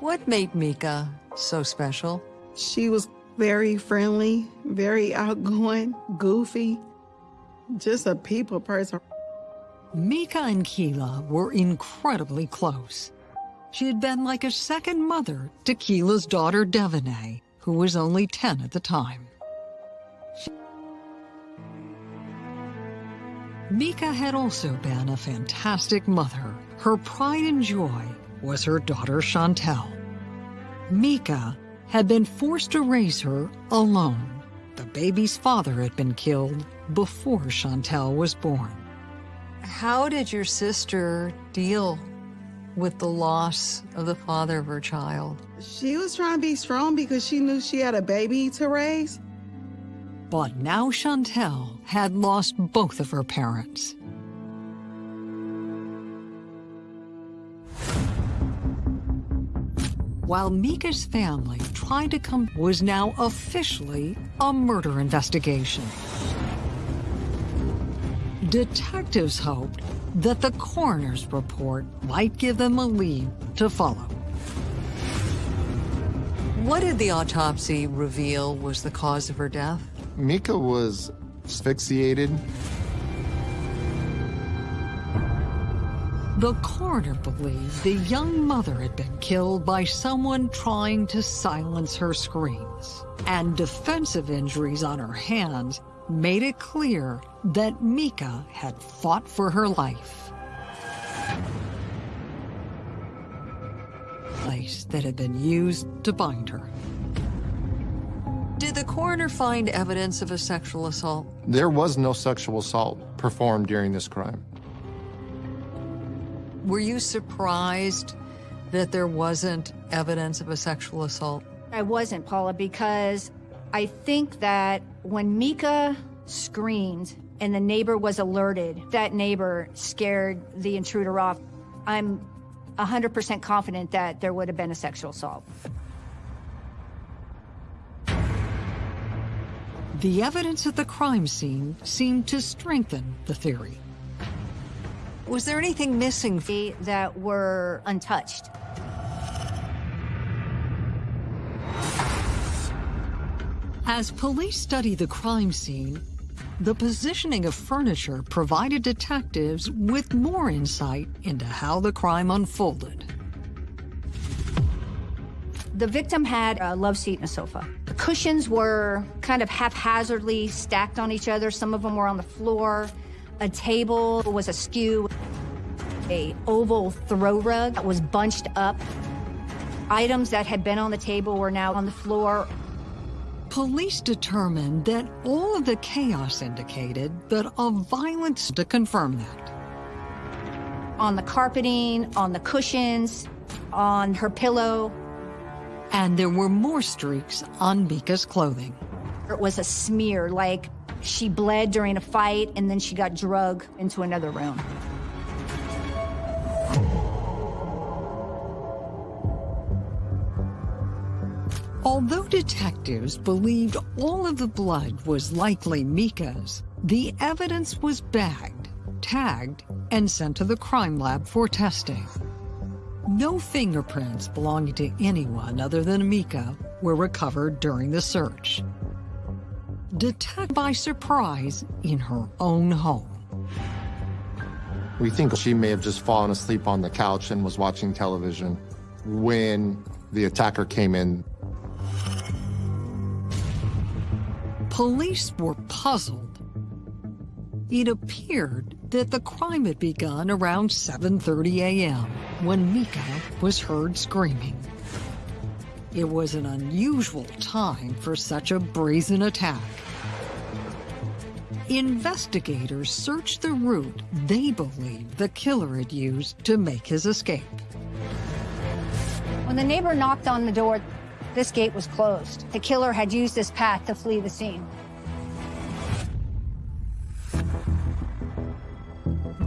S6: What made Mika so special?
S11: She was very friendly, very outgoing, goofy, just a people person.
S6: Mika and Keela were incredibly close. She had been like a second mother to Keela's daughter, Devaney, who was only 10 at the time. Mika had also been a fantastic mother. Her pride and joy was her daughter Chantel. Mika had been forced to raise her alone. The baby's father had been killed before Chantel was born. How did your sister deal with the loss of the father of her child?
S11: She was trying to be strong because she knew she had a baby to raise.
S6: But now Chantel had lost both of her parents. While Mika's family tried to come was now officially a murder investigation. Detectives hoped that the coroner's report might give them a lead to follow. What did the autopsy reveal was the cause of her death?
S10: Mika was asphyxiated.
S6: The coroner believed the young mother had been killed by someone trying to silence her screams. And defensive injuries on her hands made it clear that Mika had fought for her life. Place that had been used to bind her. Did the coroner find evidence of a sexual assault?
S10: There was no sexual assault performed during this crime.
S6: Were you surprised that there wasn't evidence of a sexual assault?
S9: I wasn't, Paula, because I think that when Mika screamed and the neighbor was alerted, that neighbor scared the intruder off. I'm 100% confident that there would have been a sexual assault.
S6: The evidence at the crime scene seemed to strengthen the theory. Was there anything missing?
S9: That were untouched.
S6: As police study the crime scene, the positioning of furniture provided detectives with more insight into how the crime unfolded.
S9: The victim had a love seat and a sofa. The cushions were kind of haphazardly stacked on each other. Some of them were on the floor. A table was askew. A oval throw rug that was bunched up. Items that had been on the table were now on the floor.
S6: Police determined that all of the chaos indicated that a violence to confirm that.
S9: On the carpeting, on the cushions, on her pillow.
S6: And there were more streaks on Mika's clothing.
S9: It was a smear, like she bled during a fight and then she got drug into another room.
S6: Although detectives believed all of the blood was likely Mika's, the evidence was bagged, tagged, and sent to the crime lab for testing. No fingerprints belonging to anyone other than Mika were recovered during the search. Detected by surprise in her own home.
S10: We think she may have just fallen asleep on the couch and was watching television when the attacker came in.
S6: Police were puzzled. It appeared that the crime had begun around 7.30 a.m. when Mika was heard screaming. It was an unusual time for such a brazen attack. Investigators searched the route they believed the killer had used to make his escape.
S9: When the neighbor knocked on the door, this gate was closed. The killer had used this path to flee the scene.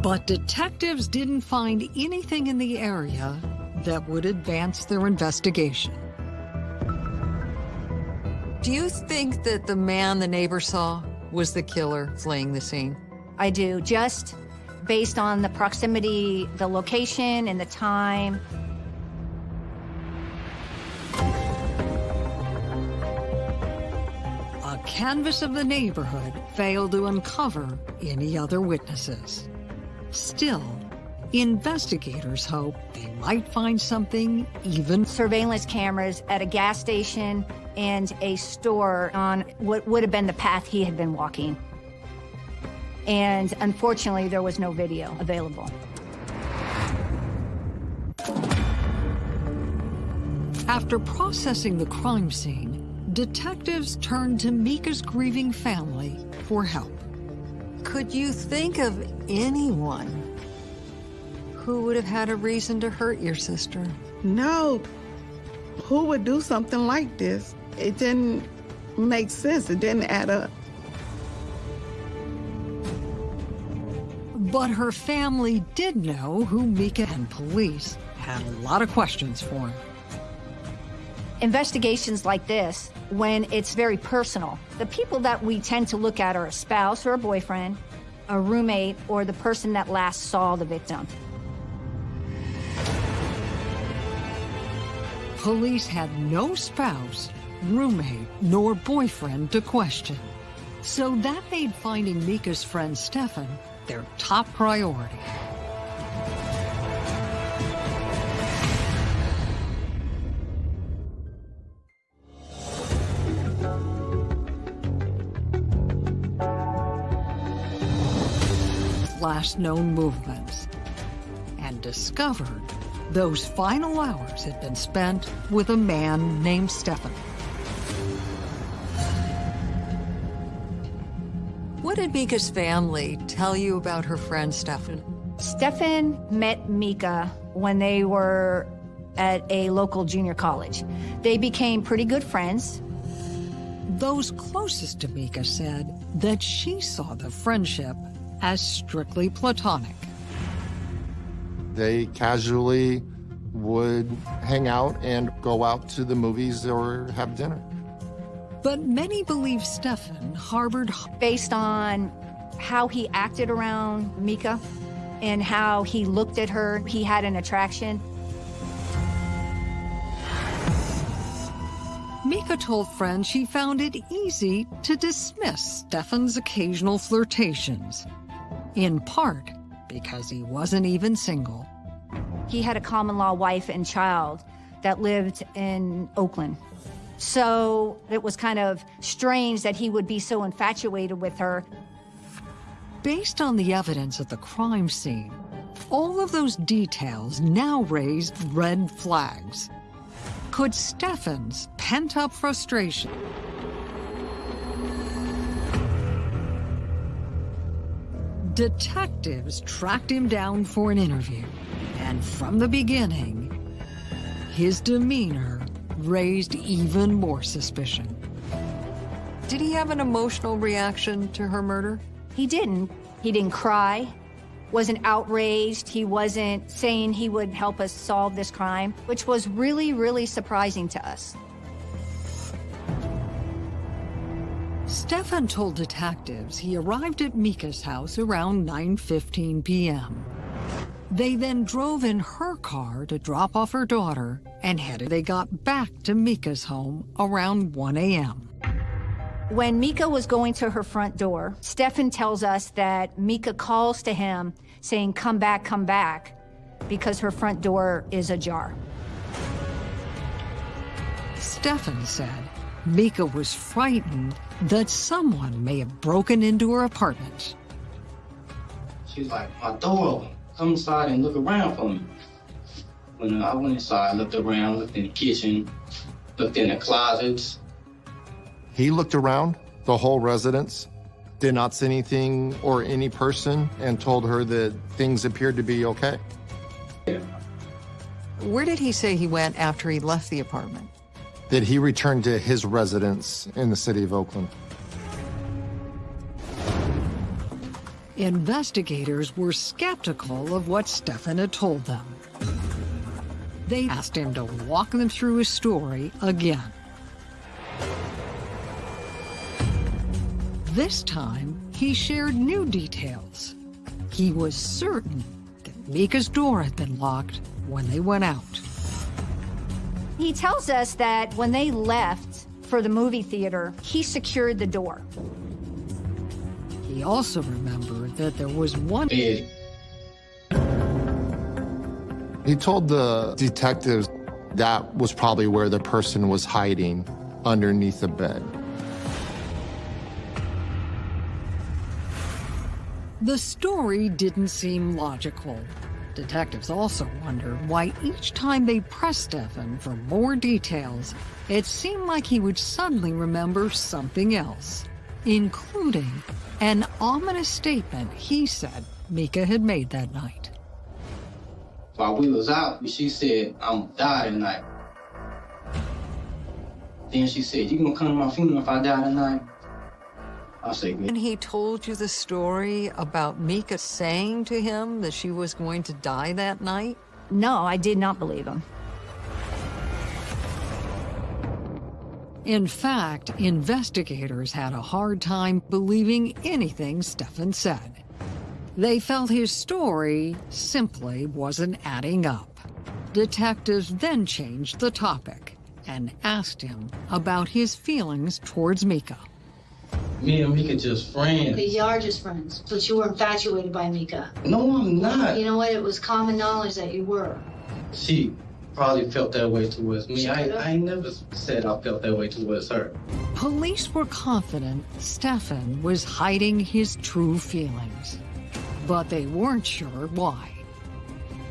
S6: But detectives didn't find anything in the area that would advance their investigation. Do you think that the man the neighbor saw was the killer fleeing the scene?
S9: I do, just based on the proximity, the location, and the time.
S6: A canvass of the neighborhood failed to uncover any other witnesses. Still, investigators hope they might find something even...
S9: Surveillance cameras at a gas station and a store on what would have been the path he had been walking. And unfortunately, there was no video available.
S6: After processing the crime scene, detectives turned to Mika's grieving family for help. Could you think of anyone who would have had a reason to hurt your sister?
S11: No. Who would do something like this? It didn't make sense. It didn't add up.
S6: But her family did know who Mika and police had a lot of questions for him.
S9: Investigations like this, when it's very personal, the people that we tend to look at are a spouse or a boyfriend, a roommate, or the person that last saw the victim.
S6: Police had no spouse, roommate, nor boyfriend to question. So that made finding Mika's friend Stefan their top priority. Last known movements and discovered those final hours had been spent with a man named Stefan. What did Mika's family tell you about her friend Stefan?
S9: Stefan met Mika when they were at a local junior college. They became pretty good friends.
S6: Those closest to Mika said that she saw the friendship as strictly platonic.
S10: They casually would hang out and go out to the movies or have dinner.
S6: But many believe Stefan harbored...
S9: Based on how he acted around Mika and how he looked at her, he had an attraction.
S6: Mika told friends she found it easy to dismiss Stefan's occasional flirtations, in part because he wasn't even single.
S9: He had a common law wife and child that lived in Oakland. So it was kind of strange that he would be so infatuated with her.
S6: Based on the evidence at the crime scene, all of those details now raised red flags. Could Stefan's pent-up frustration Detectives tracked him down for an interview, and from the beginning, his demeanor raised even more suspicion. Did he have an emotional reaction to her murder?
S9: He didn't. He didn't cry, wasn't outraged. He wasn't saying he would help us solve this crime, which was really, really surprising to us.
S6: Stefan told detectives he arrived at Mika's house around 9.15 p.m. They then drove in her car to drop off her daughter and headed. They got back to Mika's home around 1 a.m.
S9: When Mika was going to her front door, Stefan tells us that Mika calls to him saying, come back, come back, because her front door is ajar.
S6: Stefan said Mika was frightened that someone may have broken into her apartment.
S8: She's like, my door, come inside and look around for me. When I went inside, looked around, looked in the kitchen, looked in the closets.
S10: He looked around the whole residence, did not see anything or any person, and told her that things appeared to be okay.
S6: Where did he say he went after he left the apartment?
S10: That he returned to his residence in the city of Oakland.
S6: Investigators were skeptical of what Stefan had told them. They asked him to walk them through his story again. This time, he shared new details. He was certain that Mika's door had been locked when they went out.
S9: He tells us that when they left for the movie theater, he secured the door.
S6: He also remembered that there was one...
S10: He told the detectives that was probably where the person was hiding underneath the bed.
S6: The story didn't seem logical. Detectives also wondered why each time they pressed Stefan for more details, it seemed like he would suddenly remember something else, including an ominous statement he said Mika had made that night.
S8: While we was out, she said, I'm die tonight. Then she said, you gonna come to my funeral if I die tonight? I said,
S6: And he told you the story about Mika saying to him that she was going to die that night?
S9: No, I did not believe him.
S6: In fact, investigators had a hard time believing anything Stefan said. They felt his story simply wasn't adding up. Detectives then changed the topic and asked him about his feelings towards Mika.
S8: Me and Mika just friends.
S14: But you are just friends, but you were infatuated by Mika.
S8: No, I'm not.
S14: You know what? It was common knowledge that you were.
S8: She probably felt that way towards me. I, I never said I felt that way towards her.
S6: Police were confident Stefan was hiding his true feelings. but they weren't sure why.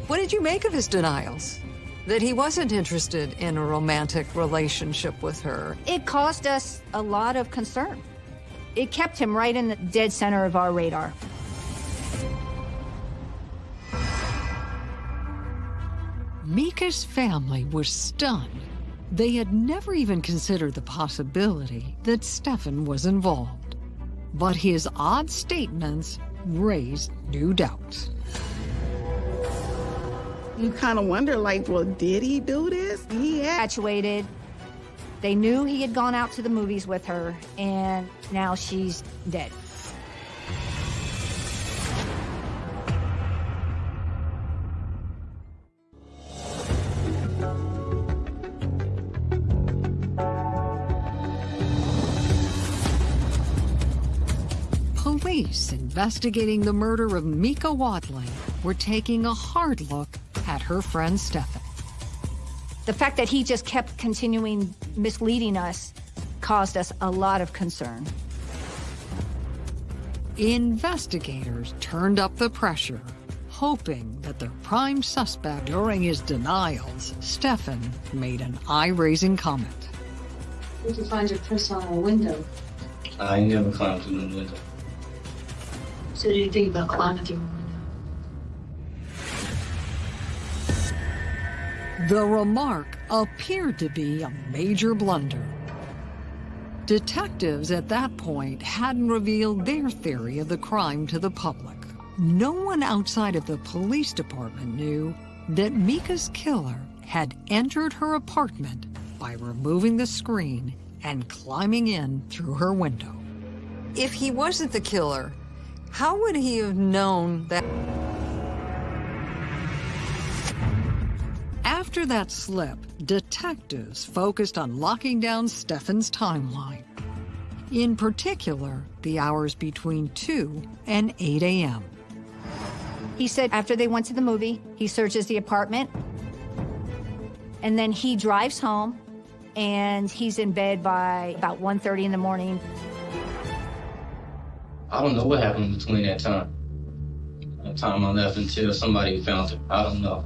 S6: What did you make of his denials? That he wasn't interested in a romantic relationship with her?
S9: It caused us a lot of concern. It kept him right in the dead center of our radar.
S6: Mika's family was stunned. They had never even considered the possibility that Stefan was involved. But his odd statements raised new doubts.
S11: You kind of wonder, like, well, did he do this? He had
S9: Infatuated. They knew he had gone out to the movies with her, and now she's dead.
S6: Police investigating the murder of Mika Wadley were taking a hard look at her friend Stefan.
S9: The fact that he just kept continuing misleading us caused us a lot of concern.
S6: Investigators turned up the pressure, hoping that their prime suspect during his denials, Stefan, made an eye-raising comment.
S14: We can find your purse on a window.
S8: I never climbed through the window.
S14: So do you think about climbing through
S6: The remark appeared to be a major blunder. Detectives at that point hadn't revealed their theory of the crime to the public. No one outside of the police department knew that Mika's killer had entered her apartment by removing the screen and climbing in through her window. If he wasn't the killer, how would he have known that? After that slip, detectives focused on locking down Stefan's timeline. In particular, the hours between 2 and 8 a.m.
S9: He said after they went to the movie, he searches the apartment, and then he drives home, and he's in bed by about 1.30 in the morning.
S8: I don't know what happened between that time. That time I left until somebody found her. I don't know.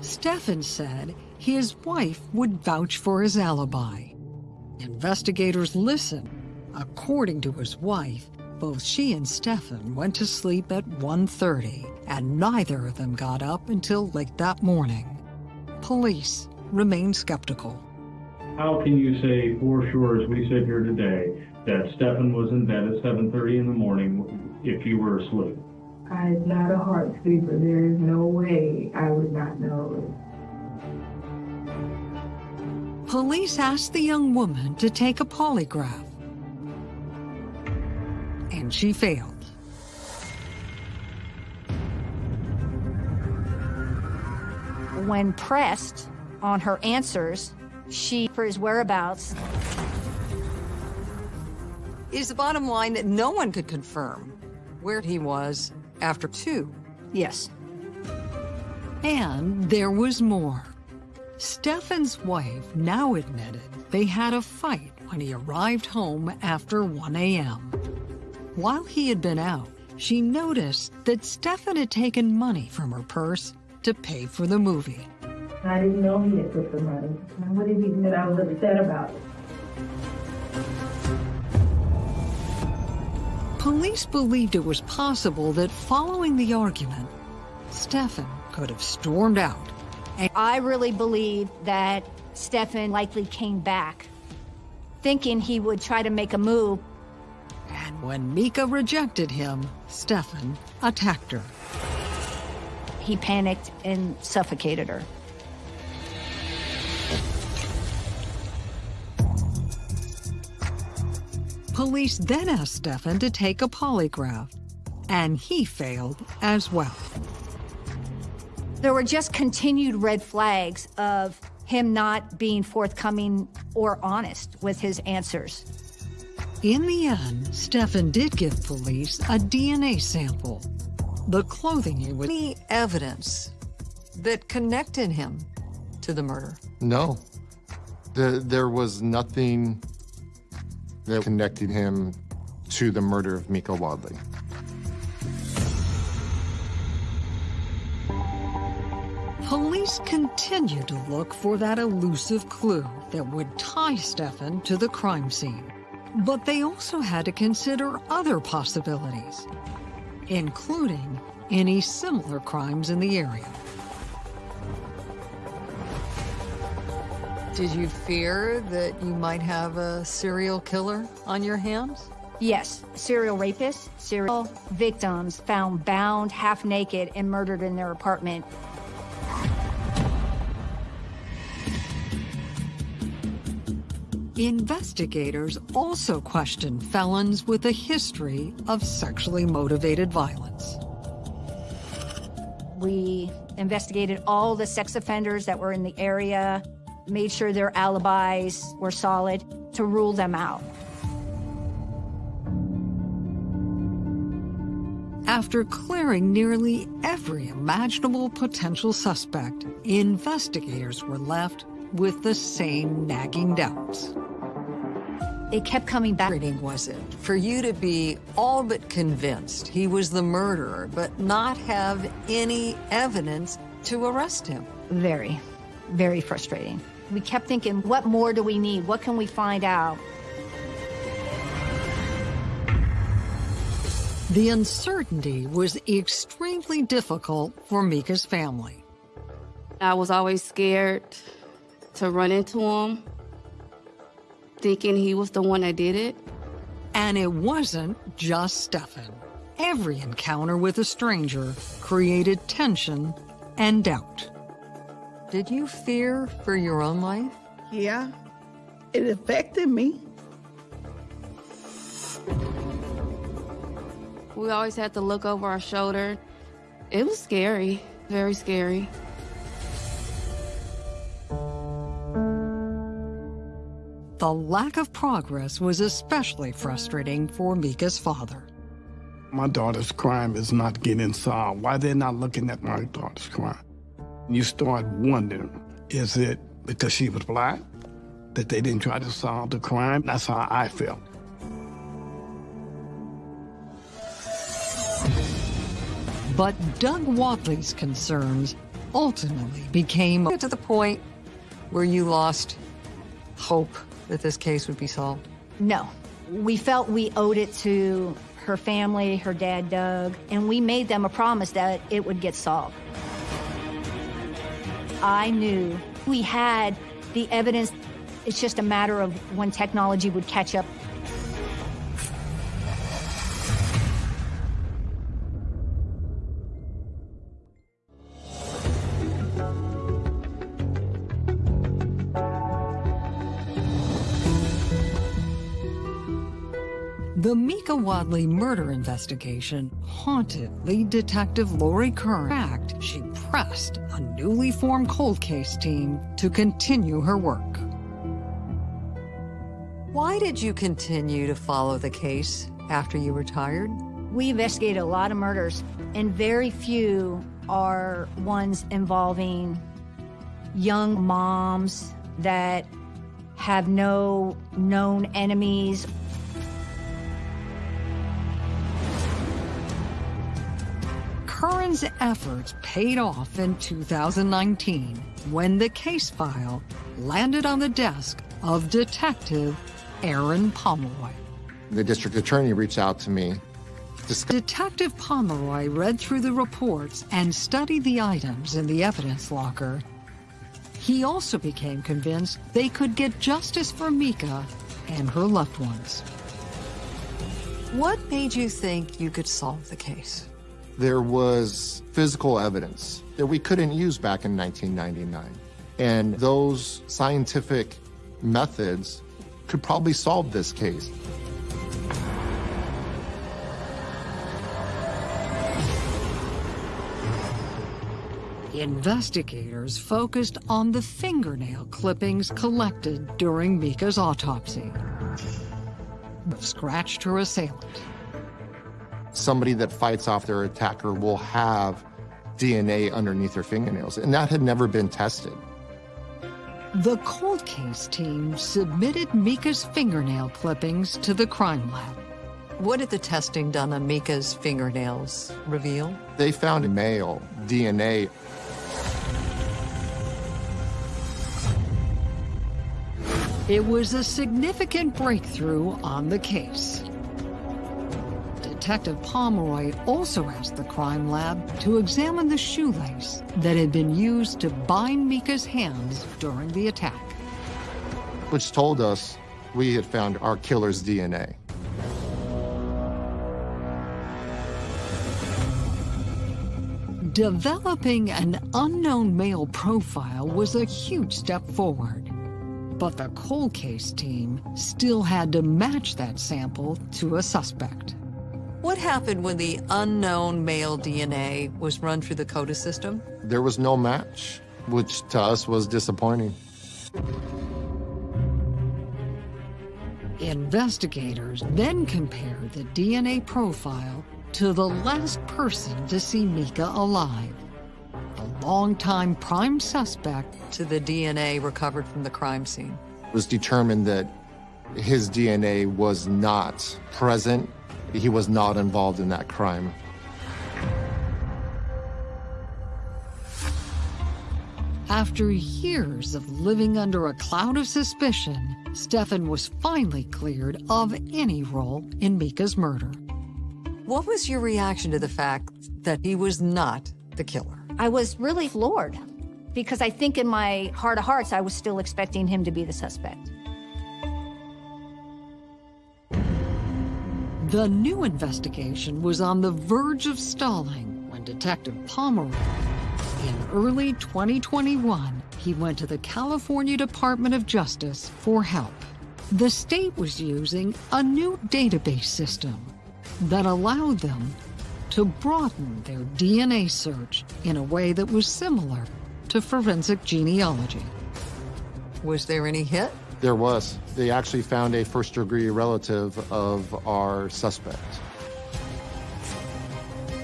S6: Stefan said his wife would vouch for his alibi. Investigators listened. According to his wife, both she and Stefan went to sleep at 1.30, and neither of them got up until late that morning. Police remain skeptical.
S15: How can you say for sure, as we sit here today, that Stefan was in bed at 7.30 in the morning if you were asleep?
S7: I'm not a heart sleeper. There is no way I would not know.
S6: Police asked the young woman to take a polygraph, and she failed.
S9: When pressed on her answers, she, for his whereabouts,
S6: Is the bottom line that no one could confirm where he was after two?
S9: Yes.
S6: And there was more. Stefan's wife now admitted they had a fight when he arrived home after 1 a.m. While he had been out, she noticed that Stefan had taken money from her purse to pay for the movie.
S7: I didn't know he had took the money. And what did he that I was upset about?
S6: Police believed it was possible that following the argument, Stefan could have stormed out.
S9: I really believe that Stefan likely came back thinking he would try to make a move.
S6: And when Mika rejected him, Stefan attacked her.
S9: He panicked and suffocated her.
S6: Police then asked Stefan to take a polygraph, and he failed as well.
S9: There were just continued red flags of him not being forthcoming or honest with his answers.
S6: In the end, Stefan did give police a DNA sample. The clothing he was... Any evidence that connected him to the murder?
S10: No. The, there was nothing that connected him to the murder of Mika Wadley.
S6: Police continued to look for that elusive clue that would tie Stefan to the crime scene. But they also had to consider other possibilities, including any similar crimes in the area. Did you fear that you might have a serial killer on your hands?
S9: Yes, serial rapists, serial victims found bound, half naked, and murdered in their apartment.
S6: Investigators also questioned felons with a history of sexually motivated violence.
S9: We investigated all the sex offenders that were in the area, made sure their alibis were solid to rule them out.
S6: After clearing nearly every imaginable potential suspect, investigators were left with the same nagging doubts.
S9: It kept coming back.
S6: Was it for you to be all but convinced he was the murderer, but not have any evidence to arrest him?
S9: Very, very frustrating. We kept thinking, what more do we need? What can we find out?
S6: The uncertainty was extremely difficult for Mika's family.
S16: I was always scared to run into him, thinking he was the one that did it.
S6: And it wasn't just Stefan. Every encounter with a stranger created tension and doubt. Did you fear for your own life?
S11: Yeah, it affected me.
S16: We always had to look over our shoulder. It was scary, very scary.
S6: The lack of progress was especially frustrating for Mika's father.
S17: My daughter's crime is not getting solved. Why they're not looking at my daughter's crime? You start wondering, is it because she was black that they didn't try to solve the crime? That's how I felt.
S6: But Doug Wadley's concerns ultimately became to the point where you lost hope that this case would be solved?
S9: No. We felt we owed it to her family, her dad, Doug, and we made them a promise that it would get solved. I knew we had the evidence. It's just a matter of when technology would catch up.
S6: The Mika Wadley murder investigation haunted lead detective Lori Curran. In fact, she pressed a newly formed cold case team to continue her work. Why did you continue to follow the case after you retired?
S9: We investigated a lot of murders, and very few are ones involving young moms that have no known enemies
S6: Curran's efforts paid off in 2019 when the case file landed on the desk of Detective Aaron Pomeroy.
S10: The district attorney reached out to me.
S6: Detective Pomeroy read through the reports and studied the items in the evidence locker. He also became convinced they could get justice for Mika and her loved ones. What made you think you could solve the case?
S10: There was physical evidence that we couldn't use back in 1999. And those scientific methods could probably solve this case.
S6: Investigators focused on the fingernail clippings collected during Mika's autopsy. Scratched her assailant
S10: somebody that fights off their attacker will have DNA underneath their fingernails, and that had never been tested.
S6: The cold case team submitted Mika's fingernail clippings to the crime lab. What did the testing done on Mika's fingernails reveal?
S10: They found male DNA.
S6: It was a significant breakthrough on the case. Detective Pomeroy also asked the crime lab to examine the shoelace that had been used to bind Mika's hands during the attack.
S10: which told us we had found our killer's DNA.
S6: Developing an unknown male profile was a huge step forward. But the cold case team still had to match that sample to a suspect. What happened when the unknown male DNA was run through the CODIS system?
S10: There was no match, which to us was disappointing.
S6: Investigators then compared the DNA profile to the last person to see Mika alive, the longtime prime suspect to the DNA recovered from the crime scene.
S10: It was determined that his DNA was not present. He was not involved in that crime.
S6: After years of living under a cloud of suspicion, Stefan was finally cleared of any role in Mika's murder. What was your reaction to the fact that he was not the killer?
S9: I was really floored because I think in my heart of hearts, I was still expecting him to be the suspect.
S6: The new investigation was on the verge of stalling when Detective Pomeroy, in early 2021, he went to the California Department of Justice for help. The state was using a new database system that allowed them to broaden their DNA search in a way that was similar to forensic genealogy. Was there any hit?
S10: There was. They actually found a first degree relative of our suspect.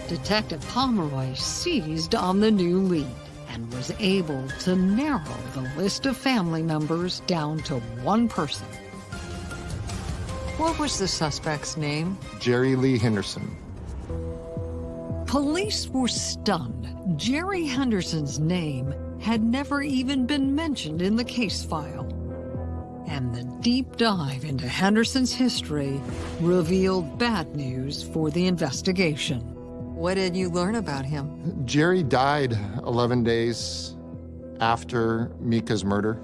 S6: Detective Pomeroy seized on the new lead and was able to narrow the list of family members down to one person. What was the suspect's name?
S10: Jerry Lee Henderson.
S6: Police were stunned. Jerry Henderson's name had never even been mentioned in the case file. And the deep dive into Henderson's history revealed bad news for the investigation. What did you learn about him?
S10: Jerry died 11 days after Mika's murder.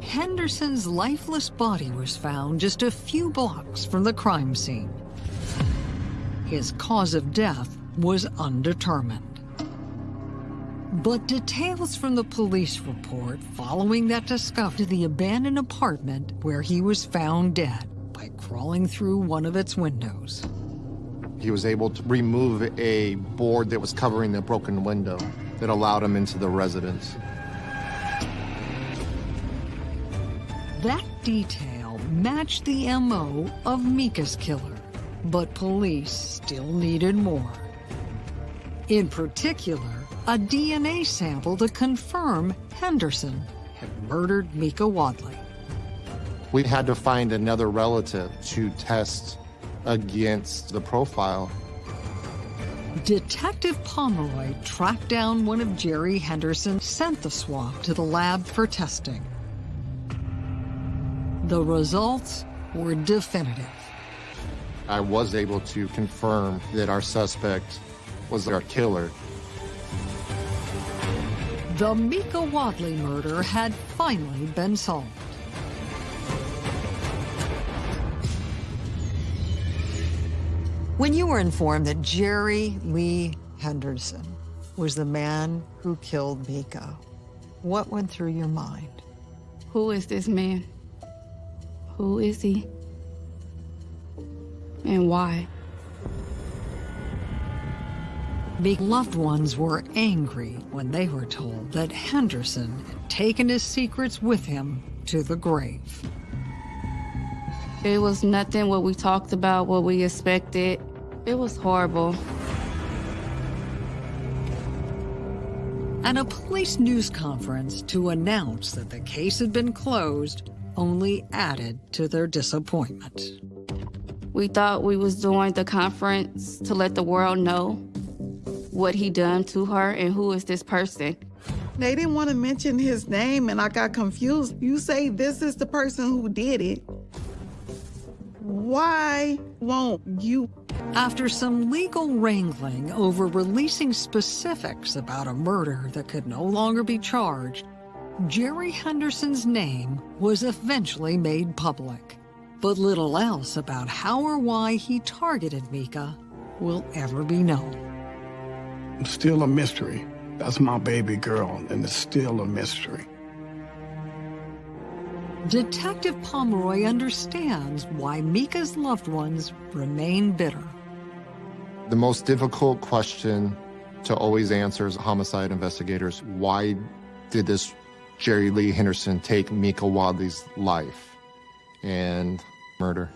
S6: Henderson's lifeless body was found just a few blocks from the crime scene. His cause of death was undetermined. But details from the police report following that discovered the abandoned apartment where he was found dead by crawling through one of its windows.
S10: He was able to remove a board that was covering the broken window that allowed him into the residence.
S6: That detail matched the MO of Mika's killer, but police still needed more. In particular, a DNA sample to confirm Henderson had murdered Mika Wadley.
S10: We had to find another relative to test against the profile.
S6: Detective Pomeroy tracked down one of Jerry Henderson's sent the swab to the lab for testing. The results were definitive.
S10: I was able to confirm that our suspect was our killer.
S6: The Mika Wadley murder had finally been solved. When you were informed that Jerry Lee Henderson was the man who killed Mika, what went through your mind?
S16: Who is this man? Who is he? And why?
S6: Loved ones were angry when they were told that Henderson had taken his secrets with him to the grave.
S16: It was nothing what we talked about, what we expected. It was horrible.
S6: At a police news conference to announce that the case had been closed, only added to their disappointment.
S16: We thought we was doing the conference to let the world know what he done to her and who is this person.
S11: They didn't want to mention his name, and I got confused. You say this is the person who did it. Why won't you?
S6: After some legal wrangling over releasing specifics about a murder that could no longer be charged, Jerry Henderson's name was eventually made public. But little else about how or why he targeted Mika will ever be known.
S17: It's still a mystery. That's my baby girl, and it's still a mystery.
S6: Detective Pomeroy understands why Mika's loved ones remain bitter.
S10: The most difficult question to always answer as homicide investigators, why did this Jerry Lee Henderson take Mika Wadley's life and murder?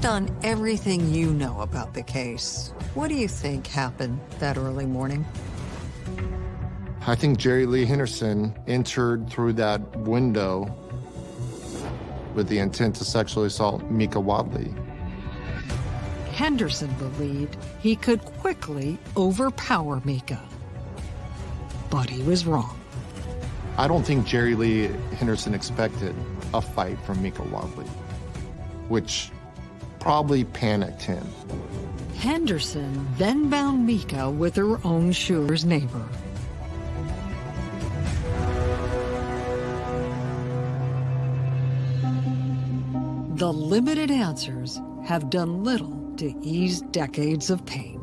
S6: Based on everything you know about the case, what do you think happened that early morning?
S10: I think Jerry Lee Henderson entered through that window with the intent to sexually assault Mika Wadley.
S6: Henderson believed he could quickly overpower Mika. But he was wrong.
S10: I don't think Jerry Lee Henderson expected a fight from Mika Wadley, which probably panicked him.
S6: Henderson then bound Mika with her own Schuler's neighbor. The limited answers have done little to ease decades of pain.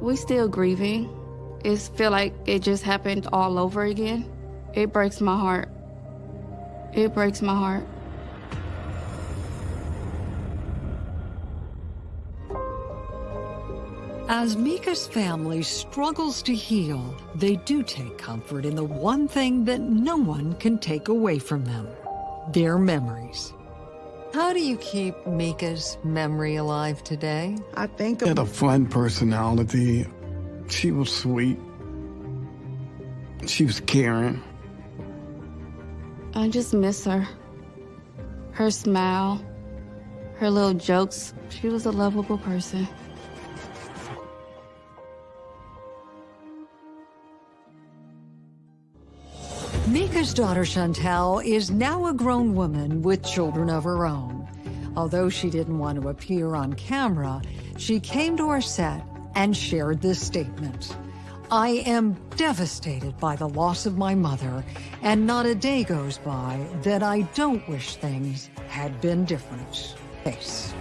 S16: We still grieving. It feel like it just happened all over again. It breaks my heart. It breaks my heart.
S6: As Mika's family struggles to heal, they do take comfort in the one thing that no one can take away from them, their memories. How do you keep Mika's memory alive today?
S11: I think
S17: She had a fun personality. She was sweet. She was caring.
S16: I just miss her. Her smile, her little jokes. She was a lovable person.
S6: Mika's daughter Chantel is now a grown woman with children of her own. Although she didn't want to appear on camera, she came to our set and shared this statement. I am devastated by the loss of my mother, and not a day goes by that I don't wish things had been different. Case.